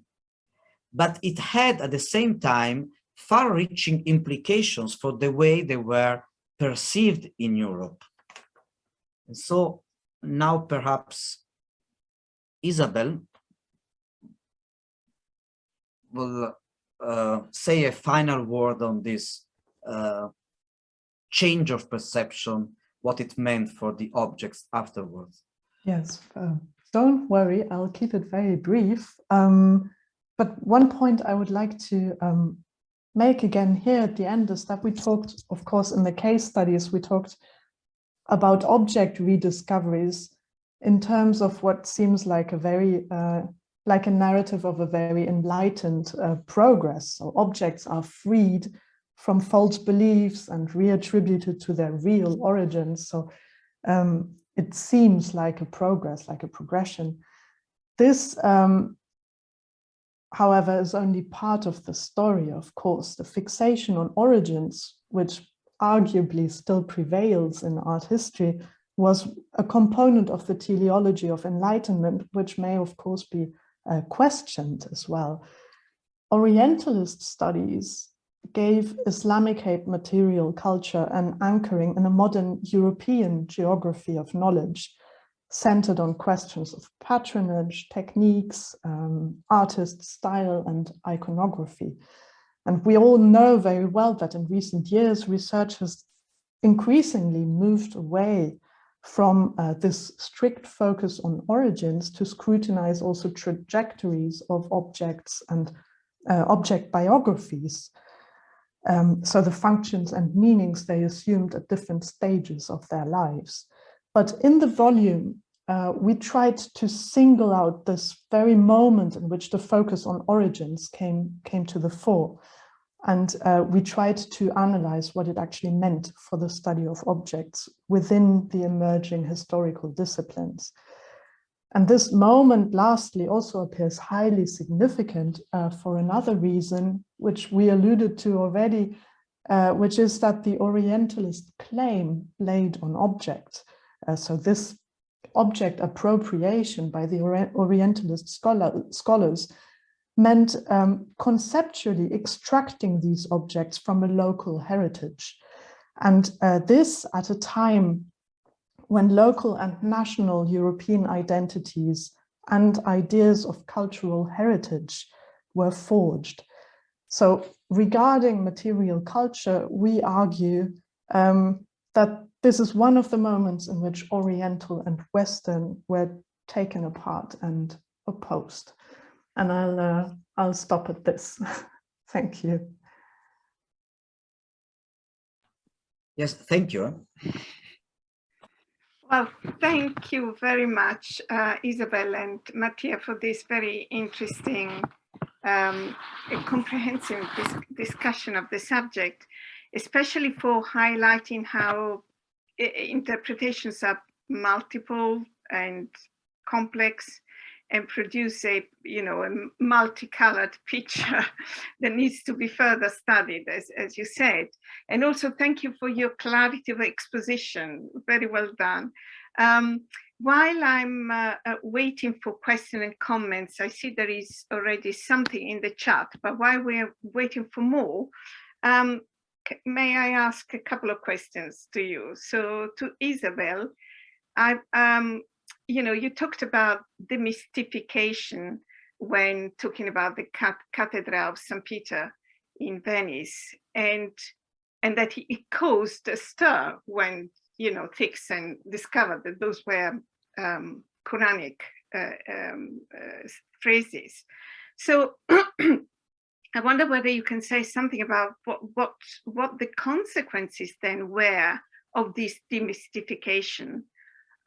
but it had at the same time far-reaching implications for the way they were perceived in Europe. And so now perhaps Isabel will uh, say a final word on this uh, change of perception, what it meant for the objects afterwards. Yes, uh, don't worry, I'll keep it very brief. Um, but one point I would like to um, make again here at the end is that we talked, of course, in the case studies, we talked about object rediscoveries in terms of what seems like a very, uh, like a narrative of a very enlightened uh, progress. So objects are freed from false beliefs and reattributed to their real origins. So um, it seems like a progress, like a progression. This, um, however, is only part of the story, of course. The fixation on origins, which arguably still prevails in art history, was a component of the teleology of enlightenment, which may, of course, be uh, questioned as well. Orientalist studies gave Islamic material culture an anchoring in a modern European geography of knowledge, centered on questions of patronage, techniques, um, artist style, and iconography. And we all know very well that in recent years, research has increasingly moved away from uh, this strict focus on origins to scrutinize also trajectories of objects and uh, object biographies. Um, so the functions and meanings they assumed at different stages of their lives. But in the volume, uh, we tried to single out this very moment in which the focus on origins came, came to the fore. And uh, we tried to analyze what it actually meant for the study of objects within the emerging historical disciplines. And this moment, lastly, also appears highly significant uh, for another reason, which we alluded to already, uh, which is that the Orientalist claim laid on objects. Uh, so this object appropriation by the Orientalist scholar, scholars meant um, conceptually extracting these objects from a local heritage. And uh, this at a time when local and national European identities and ideas of cultural heritage were forged. So regarding material culture, we argue um, that this is one of the moments in which Oriental and Western were taken apart and opposed. And I'll, uh, I'll stop at this. Thank you. Yes, thank you. Well, thank you very much, uh, Isabel and Mattia, for this very interesting, um, comprehensive dis discussion of the subject, especially for highlighting how interpretations are multiple and complex and produce a you know a multicolored picture that needs to be further studied as, as you said. And also thank you for your clarity of exposition. Very well done. Um, while I'm uh, uh, waiting for questions and comments, I see there is already something in the chat, but while we're waiting for more, um, may I ask a couple of questions to you? So to Isabel, I, um, you know, you talked about demystification when talking about the Cathedral of St. Peter in Venice and and that it caused a stir when, you know, Tychsen discovered that those were um, Quranic uh, um, uh, phrases. So I wonder whether you can say something about what, what, what the consequences then were of this demystification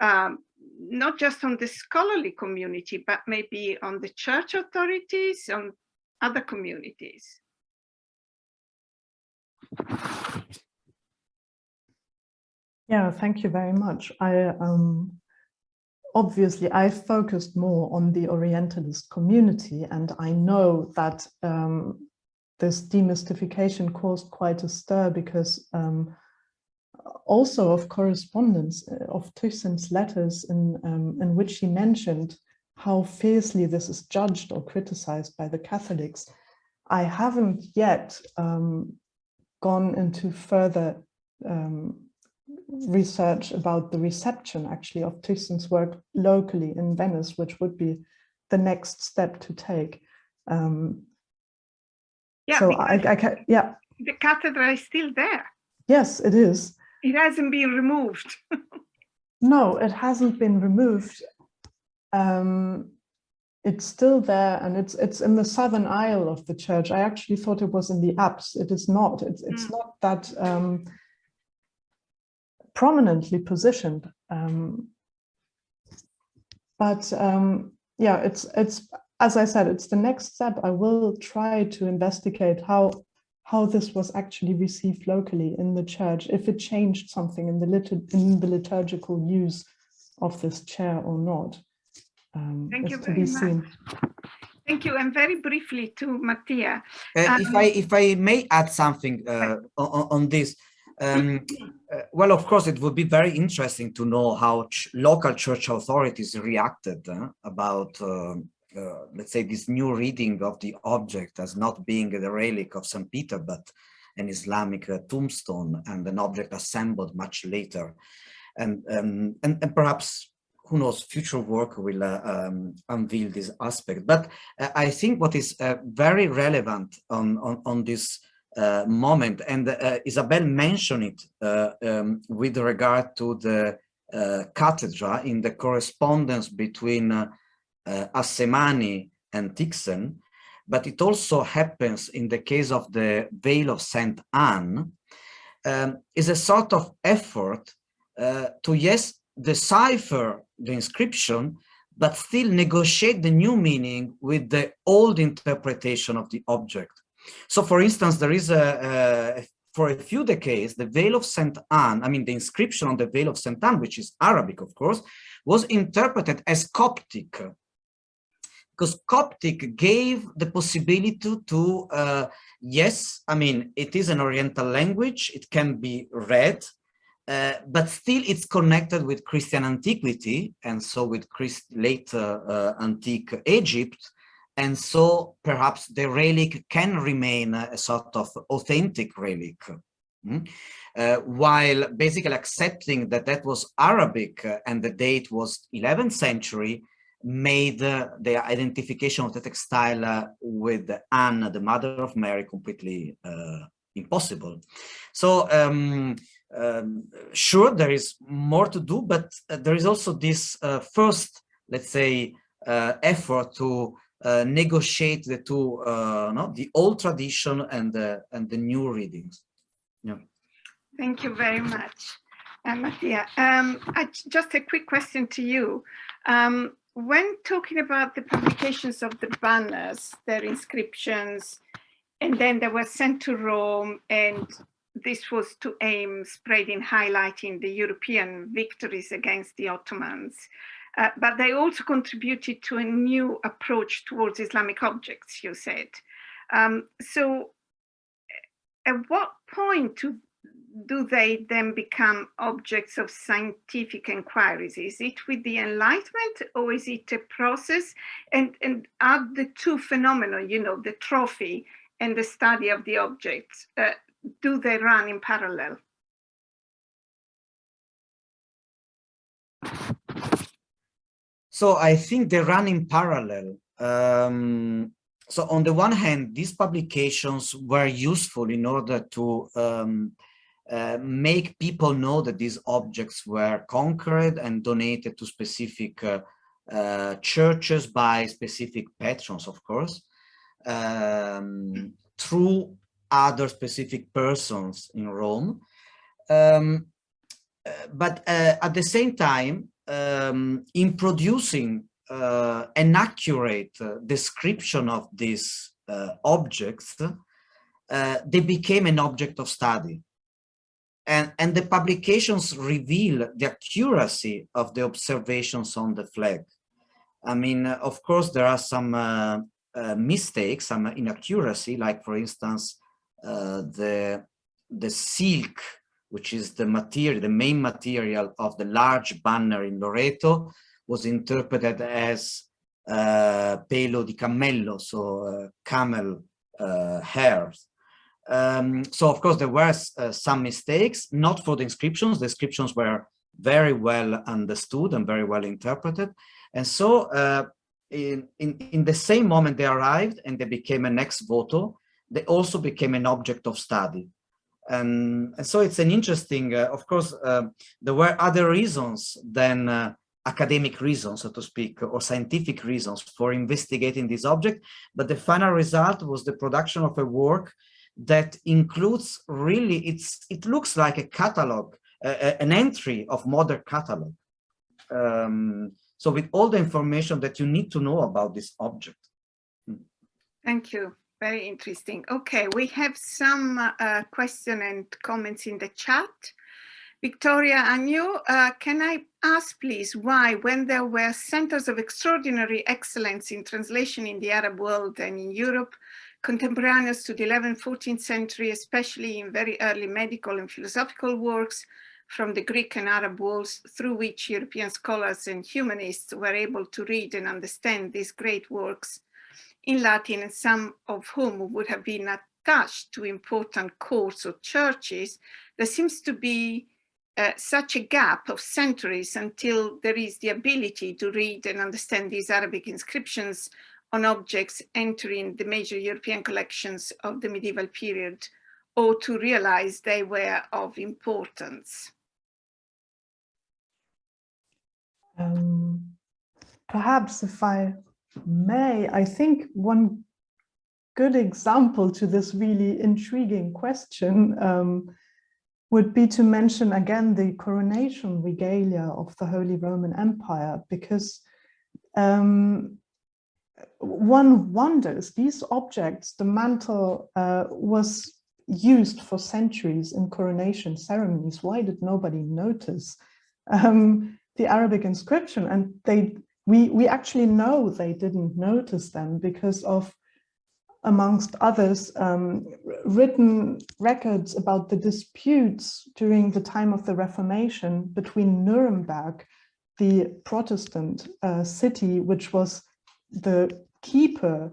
um, not just on the scholarly community, but maybe on the church authorities, on other communities? Yeah, thank you very much. I um, obviously I focused more on the Orientalist community, and I know that um, this demystification caused quite a stir because um, also of correspondence uh, of Tychsen's letters in, um, in which he mentioned how fiercely this is judged or criticized by the Catholics. I haven't yet um, gone into further um, research about the reception actually of Tychsen's work locally in Venice, which would be the next step to take. Um, Yeah, so I, I can, yeah, the cathedral is still there. yes, it is. It hasn't been removed. No, it hasn't been removed. Um, it's still there and it's it's in the southern aisle of the church. I actually thought it was in the apse. It is not. It's it's Mm. not that um, prominently positioned. Um, but um, yeah, it's it's as I said, it's the next step. I will try to investigate how how this was actually received locally in the church, if it changed something in the lit in the liturgical use of this chair or not. Um, Thank you to very be much. seen. Thank you. And very briefly to Mattia. Uh, if Um, I if I may add something uh, on, on this, um, uh, well, of course, it would be very interesting to know how ch local church authorities reacted uh, about, uh, uh, let's say, this new reading of the object as not being the relic of St. Peter, but an Islamic uh, tombstone and an object assembled much later, and um, and, and perhaps who knows, future work will uh, um, unveil this aspect. But uh, I think what is uh, very relevant on, on, on this moment, and Isabel mentioned it um, with regard to the cathedral in the correspondence between uh, Assemani and Tychsen, but it also happens in the case of the Veil of St. Anne, um, is a sort of effort uh, to, yes, decipher the inscription, but still negotiate the new meaning with the old interpretation of the object. So for instance, there is a, a for a few decades, the Veil of St. Anne, I mean, the inscription on the Veil of St. Anne, which is Arabic, of course, was interpreted as Coptic because Coptic gave the possibility to, uh, yes, I mean, it is an Oriental language, it can be read, uh, but still it's connected with Christian antiquity and so with Christ late uh, antique Egypt. And so perhaps the relic can remain a sort of authentic relic. Mm? Uh, while basically accepting that that was Arabic uh, and the date was 11th century made uh, the identification of the textile uh, with Anne, the mother of Mary, completely impossible. So um, um, sure, there is more to do, but uh, there is also this uh, first, let's say, uh, effort to negotiate the two, no, the old tradition and the and the new readings. Yeah. Thank you very much, uh, Mattia. Um, I, just a quick question to you. Um, when talking about the publications of the banners, their inscriptions, and then they were sent to Rome and this was to aim spreading, highlighting the European victories against the Ottomans. Uh, but they also contributed to a new approach towards Islamic objects, you said. Um, so at what point do, do they then become objects of scientific inquiries? Is it with the Enlightenment or is it a process? And, and are the two phenomena, you know, the trophy and the study of the objects, uh, do they run in parallel? So I think they run in parallel. Um, so on the one hand, these publications were useful in order to um, uh, make people know that these objects were conquered and donated to specific uh, uh, churches by specific patrons, of course, um, through other specific persons in Rome. Um, uh, but uh, at the same time, um, in producing an accurate description of these objects, they became an object of study. And, and the publications reveal the accuracy of the observations on the flag. I mean, uh, of course, there are some uh, uh, mistakes, some inaccuracy, like for instance, uh, the, the silk, which is the material, the main material of the large banner in Loreto, was interpreted as uh, pelo di cammello, so uh, camel uh, hairs. Um, so of course there were uh, some mistakes, not for the inscriptions. The inscriptions were very well understood and very well interpreted. And so uh, in, in, in the same moment they arrived and they became an ex voto, they also became an object of study. And, and so it's an interesting, uh, of course, uh, there were other reasons than uh, academic reasons, so to speak, or scientific reasons for investigating this object, but the final result was the production of a work that includes really, it's it looks like a catalog, uh, an entry of modern catalog. Um, so with all the information that you need to know about this object. Thank you. Very interesting. Okay, we have some uh, question and comments in the chat. Victoria Agnew, uh, can I ask please why when there were centers of extraordinary excellence in translation in the Arab world and in Europe, contemporaneous to the 11th, 14th century, especially in very early medical and philosophical works, from the Greek and Arab worlds through which European scholars and humanists were able to read and understand these great works in Latin, and some of whom would have been attached to important courts or churches, there seems to be uh, such a gap of centuries until there is the ability to read and understand these Arabic inscriptions on objects entering the major European collections of the medieval period or to realize they were of importance. Um, perhaps if I may, I think one good example to this really intriguing question um, would be to mention again the coronation regalia of the Holy Roman Empire, because um, one wonders, these objects, the mantle uh, was used for centuries in coronation ceremonies. Why did nobody notice? Um, the Arabic inscription and they we we actually know they didn't notice them because of amongst others um, written records about the disputes during the time of the Reformation between Nuremberg, the Protestant uh, city, which was the keeper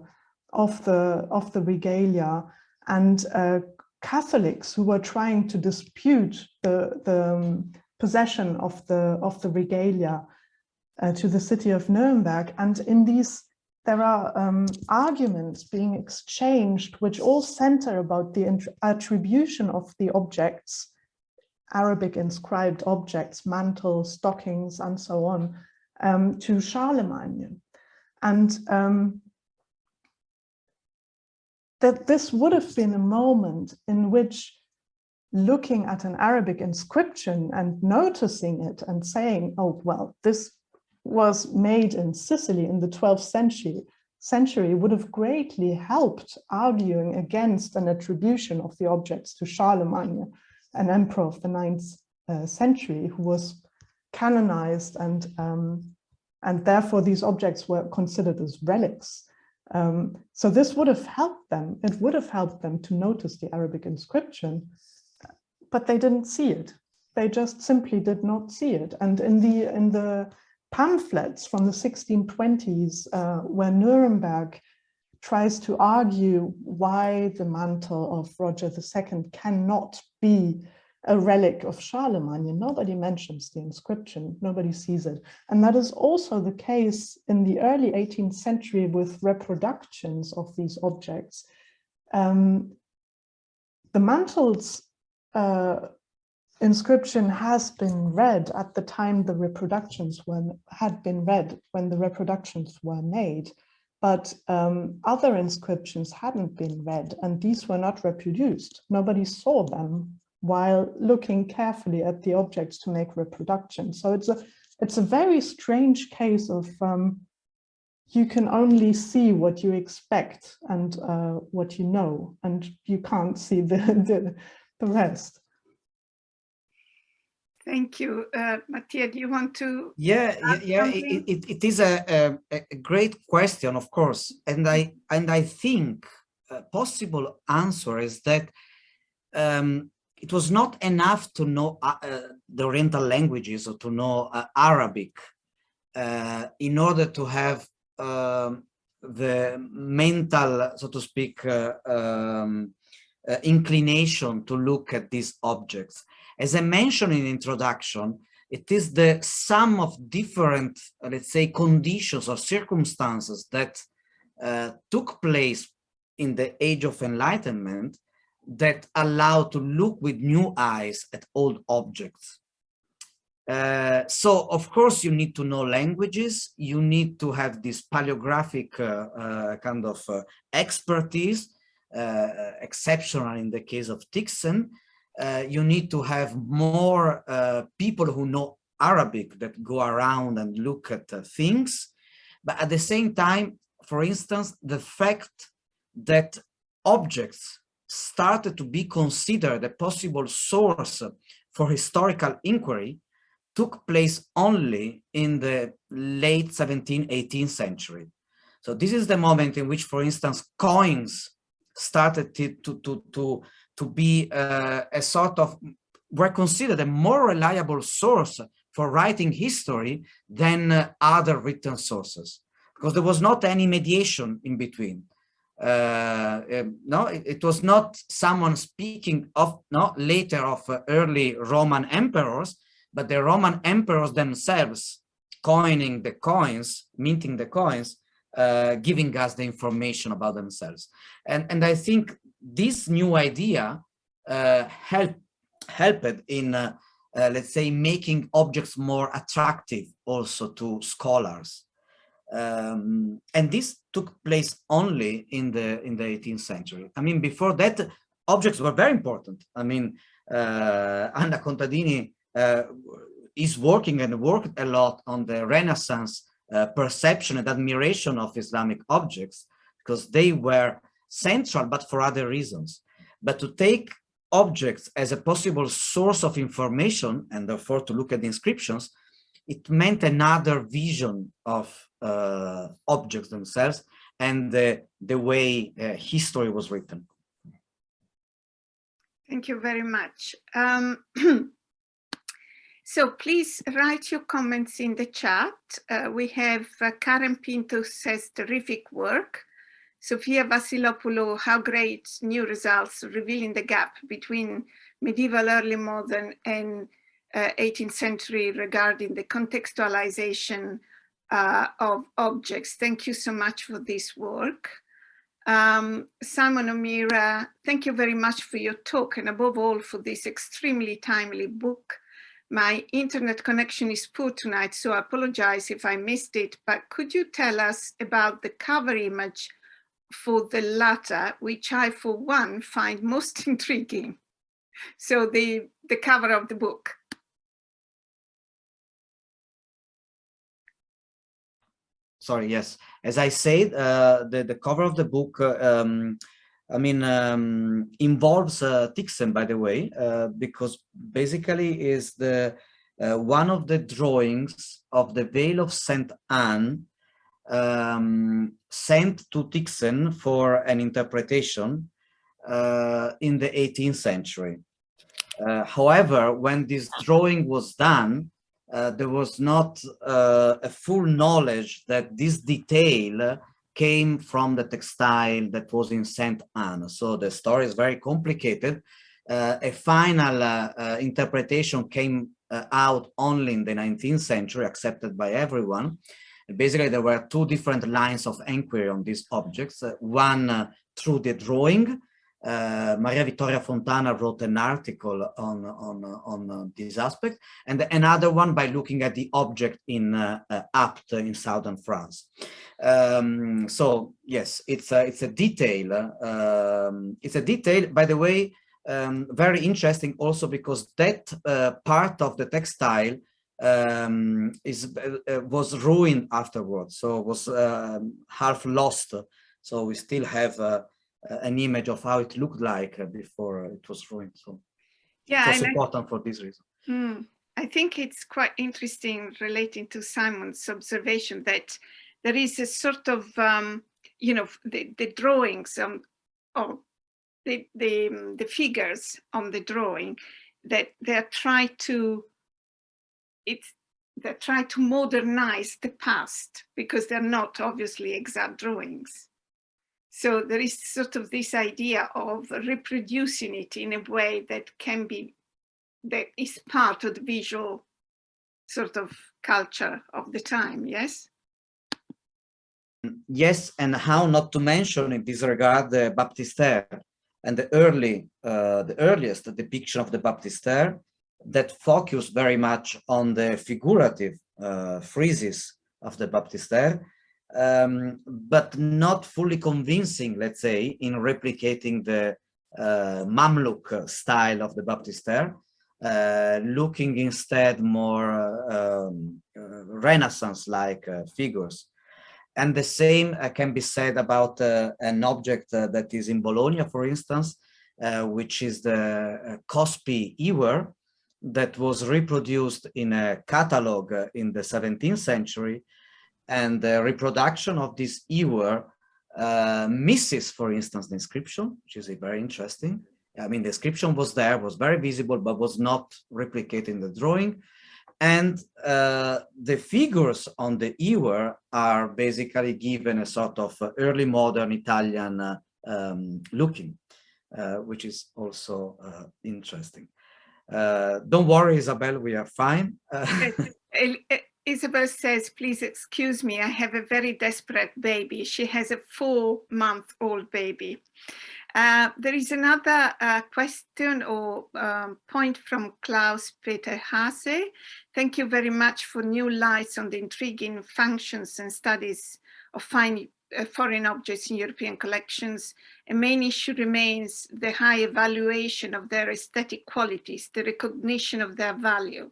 of the of the regalia, and uh, Catholics who were trying to dispute the the um, possession of the of the regalia uh, to the city of Nuremberg. And in these, there are um, arguments being exchanged, which all center about the attribution of the objects, Arabic inscribed objects, mantles, stockings, and so on, um, to Charlemagne. And um, that this would have been a moment in which looking at an Arabic inscription and noticing it and saying, oh, well, this was made in Sicily in the 12th century, century would have greatly helped arguing against an attribution of the objects to Charlemagne, an emperor of the 9th uh, century who was canonized and, um, and therefore these objects were considered as relics. Um, so this would have helped them, it would have helped them to notice the Arabic inscription but they didn't see it. They just simply did not see it. And in the in the pamphlets from the 1620s, uh, where Nuremberg tries to argue why the mantle of Roger II cannot be a relic of Charlemagne. Nobody mentions the inscription, nobody sees it. And that is also the case in the early 18th century with reproductions of these objects. Um, the mantles uh, inscription has been read at the time the reproductions were had been read when the reproductions were made but um, other inscriptions hadn't been read and these were not reproduced nobody saw them while looking carefully at the objects to make reproduction so it's a it's a very strange case of um, you can only see what you expect and uh, what you know, and you can't see the, the, the rest. Thank you. Uh, Mattia, do you want to? Yeah, yeah, yeah it, it, it is a, a, a, great question, of course. And I, and I think a possible answer is that um, it was not enough to know uh, uh, the Oriental languages or to know uh, Arabic uh, in order to have um, the mental, so to speak, uh, um, uh, inclination to look at these objects. As I mentioned in introduction, it is the sum of different, let's say, conditions or circumstances that took place in the age of enlightenment that allow to look with new eyes at old objects. Uh, so, of course, you need to know languages, you need to have this paleographic uh, uh kind of uh, expertise, exceptional in the case of Tychsen, uh, you need to have more uh, people who know Arabic that go around and look at uh, things. But at the same time, for instance, the fact that objects started to be considered a possible source for historical inquiry took place only in the late 17th, 18th century. So this is the moment in which, for instance, coins started to, to, to, to be uh, a sort of, were considered a more reliable source for writing history than uh, other written sources, because there was not any mediation in between. Uh, um, no, it, it, was not someone speaking of no later of uh, early Roman emperors, but the Roman emperors themselves coining the coins, minting the coins, uh, giving us the information about themselves. And, and I think this new idea uh, help, helped in, uh, uh, let's say, making objects more attractive also to scholars. Um, and this took place only in the in the 18th century. I mean, before that, objects were very important. I mean, uh, Anna Contadini uh, is working and worked a lot on the Renaissance uh, perception and admiration of Islamic objects because they were central, but for other reasons. But to take objects as a possible source of information and therefore to look at the inscriptions, it meant another vision of objects themselves and the, the way uh, history was written. Thank you very much. Um, so please write your comments in the chat. Uh, we have uh, Karen Pinto says terrific work. Sofia Vassilopoulou, how great new results revealing the gap between medieval early modern and uh, 18th century regarding the contextualization uh, of objects. Thank you so much for this work. Um, Simon O'Meara, thank you very much for your talk and above all for this extremely timely book. My internet connection is poor tonight, so I apologize if I missed it, but could you tell us about the cover image for the latter, which I, for one, find most intriguing. So the, the cover of the book. Sorry, yes. As I said, uh, the, the cover of the book, uh, um, I mean, um, involves uh, Tychsen, by the way, uh, because basically is the one of the drawings of the Veil of St. Anne um, sent to Tychsen for an interpretation uh, in the 18th century. Uh, however, when this drawing was done, uh, there was not uh, a full knowledge that this detail came from the textile that was in Saint Anne. So the story is very complicated. Uh, a final uh, interpretation came out only in the 19th century, accepted by everyone basically there were two different lines of inquiry on these objects. Uh, one uh, through the drawing. Uh, Maria Vittoria Fontana wrote an article on, on, on uh, this aspect, and another one by looking at the object in uh, uh, Apt in southern France. Um, so yes, it's a, it's a detail. Um, it's a detail, by the way, um, very interesting also because that part of the textile um, is was ruined afterwards, so was um, half lost. So we still have an image of how it looked like before it was ruined. So yeah, it's and I- important for this reason. Hmm. I think it's quite interesting relating to Simon's observation that there is a sort of, um, you know, the, the drawings um, or the, the, um, the figures on the drawing that they're trying to, it's, they try to modernize the past because they're not obviously exact drawings. So there is sort of this idea of reproducing it in a way that can be that is part of the visual sort of culture of the time, yes? Yes, and how not to mention in this regard the Baptistère and the early, uh, the earliest depiction of the Baptistère that focus very much on the figurative uh, friezes of the Baptistère, um, but not fully convincing, let's say, in replicating the uh, Mamluk style of the Baptistère, uh, looking instead more um, Renaissance-like uh, figures. And the same uh, can be said about uh, an object that is in Bologna, for instance, which is the Cospi Ewer that was reproduced in a catalog in the 17th century. And the reproduction of this Ewer misses, for instance, the inscription, which is a very interesting. I mean, the inscription was there, was very visible, but was not replicated in the drawing. And uh, the figures on the ewer are basically given a sort of early modern Italian uh, um, looking, uh, which is also uh, interesting. Uh, don't worry, Isabel, we are fine. Isabel says, please excuse me, I have a very desperate baby. She has a four month old baby. Uh, there is another uh, question or um, point from Klaus Peter Hase. Thank you very much for new lights on the intriguing functions and studies of fine, uh, foreign objects in European collections. A main issue remains the high evaluation of their aesthetic qualities, the recognition of their value.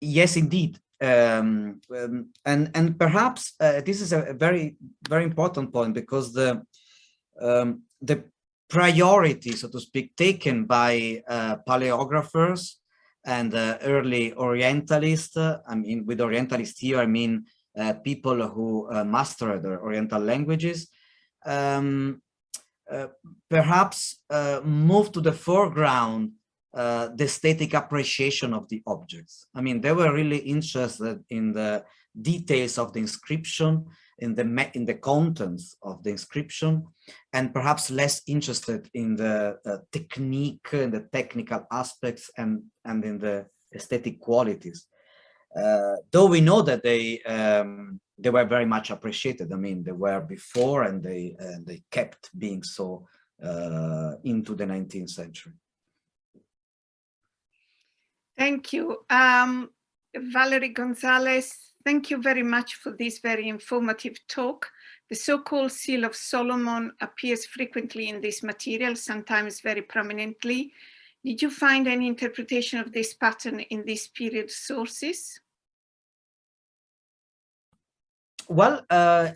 Yes, indeed. Um, um, and and perhaps uh, this is a, very very important point because the um, the priority, so to speak, taken by uh, paleographers and uh, early Orientalists. Uh, I mean, with Orientalists here, I mean uh, people who uh, mastered the Oriental languages. Um, perhaps move to the foreground uh, the aesthetic appreciation of the objects. I mean, they were really interested in the details of the inscription, in the in the contents of the inscription, and perhaps less interested in the uh, technique and the technical aspects and and in the aesthetic qualities. Uh, though we know that they um, they were very much appreciated. I mean, they were before and they and they kept being so uh, into the 19th century. Thank you. Um, Valerie Gonzalez, thank you very much for this very informative talk. The so-called Seal of Solomon appears frequently in this material, sometimes very prominently. Did you find any interpretation of this pattern in this period sources? Well, uh,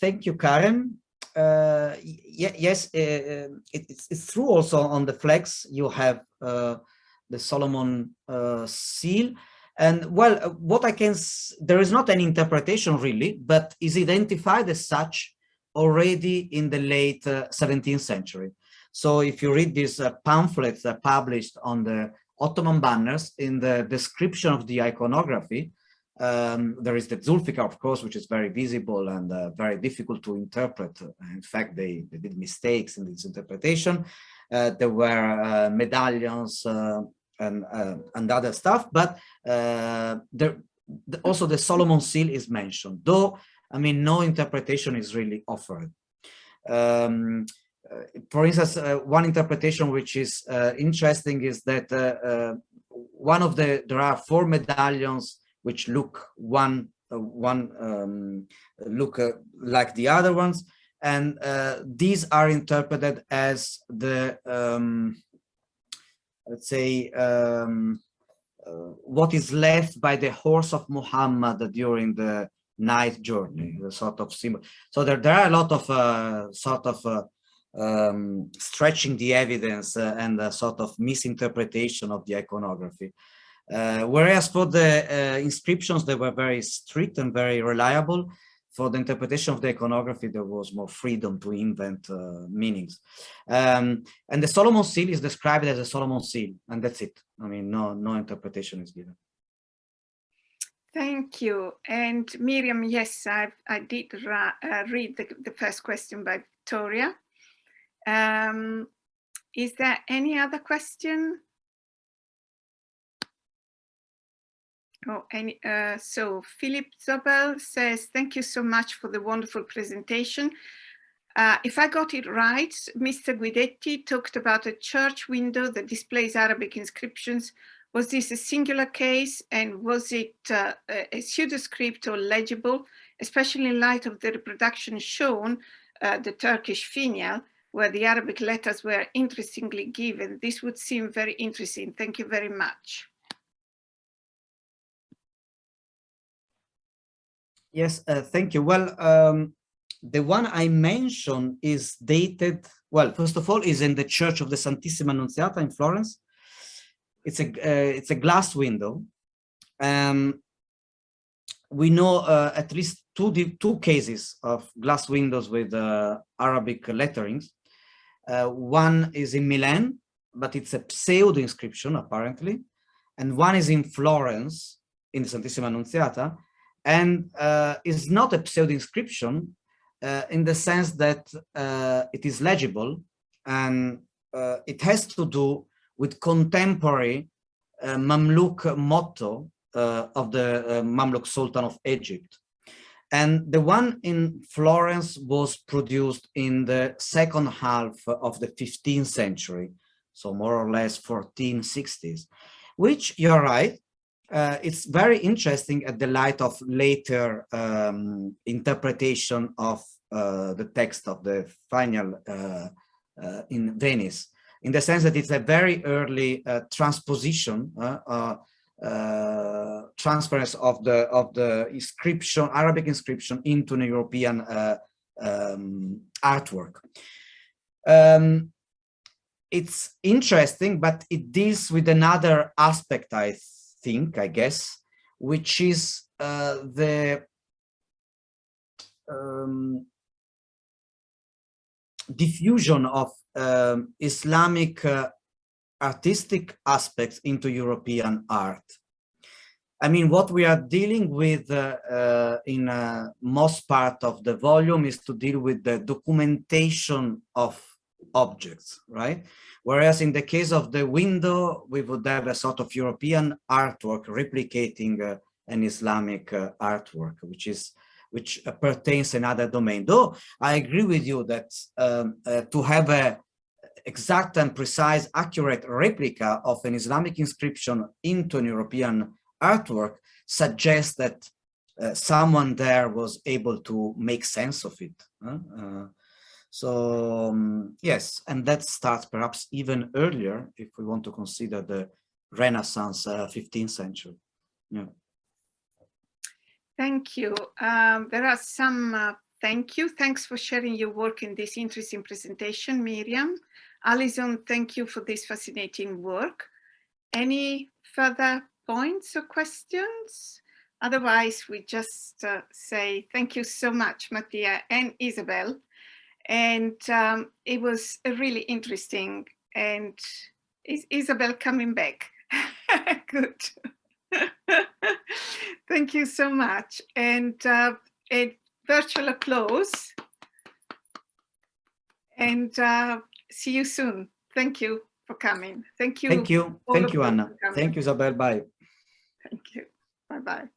thank you, Karen. Uh, yes, uh, it, it's, it's, true also on the flags you have uh, the Solomon uh, seal. And well, uh, what I can, there is not an interpretation really, but is identified as such already in the late uh, 17th century. So if you read these uh, pamphlets uh, published on the Ottoman banners, in the description of the iconography, um, there is the Zulfikar, of course, which is very visible and uh, very difficult to interpret. In fact, they, they did mistakes in this interpretation. There were uh, medallions uh, and and other stuff, but there also the Solomon seal is mentioned, though I mean no interpretation is really offered. Um, uh, for instance, uh, one interpretation which is uh, interesting is that one of the there are four medallions which look one one um, look like the other ones, and uh, these are interpreted as the um, let's say, um, uh, what is left by the horse of Muhammad during the night journey, the sort of symbol. So there, there are a lot of uh, sort of uh, um, stretching the evidence uh, and a sort of misinterpretation of the iconography. Uh, whereas for the uh, inscriptions, they were very strict and very reliable. For the interpretation of the iconography, there was more freedom to invent uh, meanings. Um, and the Solomon seal is described as a Solomon seal, and that's it. I mean, no, no interpretation is given. Thank you. And Miriam, yes, I, I did uh, read the, the first question by Victoria. Um, is there any other question? Oh, any, uh, so Philip Zobel says, thank you so much for the wonderful presentation. Uh, if I got it right, Mr. Guidetti talked about a church window that displays Arabic inscriptions. Was this a singular case and was it uh, a pseudo-script or legible, especially in light of the reproduction shown, uh, the Turkish finial, where the Arabic letters were interestingly given? This would seem very interesting. Thank you very much. Yes, uh, thank you. Well, um, the one I mentioned is dated, well, first of all, is in the Church of the Santissima Annunziata in Florence. It's a, uh, it's a glass window. Um, we know uh, at least two, two cases of glass windows with uh, Arabic letterings. Uh, one is in Milan, but it's a pseudo inscription apparently. And one is in Florence in the Santissima Annunziata, and uh, is not a pseudo inscription uh, in the sense that uh, it is legible and uh, it has to do with contemporary uh, Mamluk motto uh, of the Mamluk Sultan of Egypt. And the one in Florence was produced in the second half of the 15th century, so more or less 1460s, which you're right, uh, it's very interesting at the light of later um, interpretation of uh, the text of the finial uh, uh in Venice, in the sense that it's a very early uh, transposition, uh, transference of the of the inscription, Arabic inscription into an European um, artwork. Um, it's interesting, but it deals with another aspect, I think, I guess, which is uh, the um, diffusion of um, Islamic uh, artistic aspects into European art. I mean, what we are dealing with uh, uh, in uh, most part of the volume is to deal with the documentation of objects, right? Whereas in the case of the window, we would have a sort of European artwork replicating uh, an Islamic uh, artwork, which is which pertains another domain. Though I agree with you that um, uh, to have a exact and precise, accurate replica of an Islamic inscription into an European artwork suggests that uh, someone there was able to make sense of it. Uh, so um, yes, and that starts perhaps even earlier if we want to consider the Renaissance uh, 15th century. Yeah. Thank you. Um, there are some uh, thank you. Thanks for sharing your work in this interesting presentation, Miriam. Alison, thank you for this fascinating work. Any further points or questions? Otherwise, we just uh, say thank you so much, Mattia and Isabel and um, it was really interesting and is Isabel coming back? Good. Thank you so much. And uh, a virtual applause. And uh, see you soon. Thank you for coming. Thank you. Thank you. Thank you, Anna. Thank you, Isabel. Bye. Thank you. Bye-bye.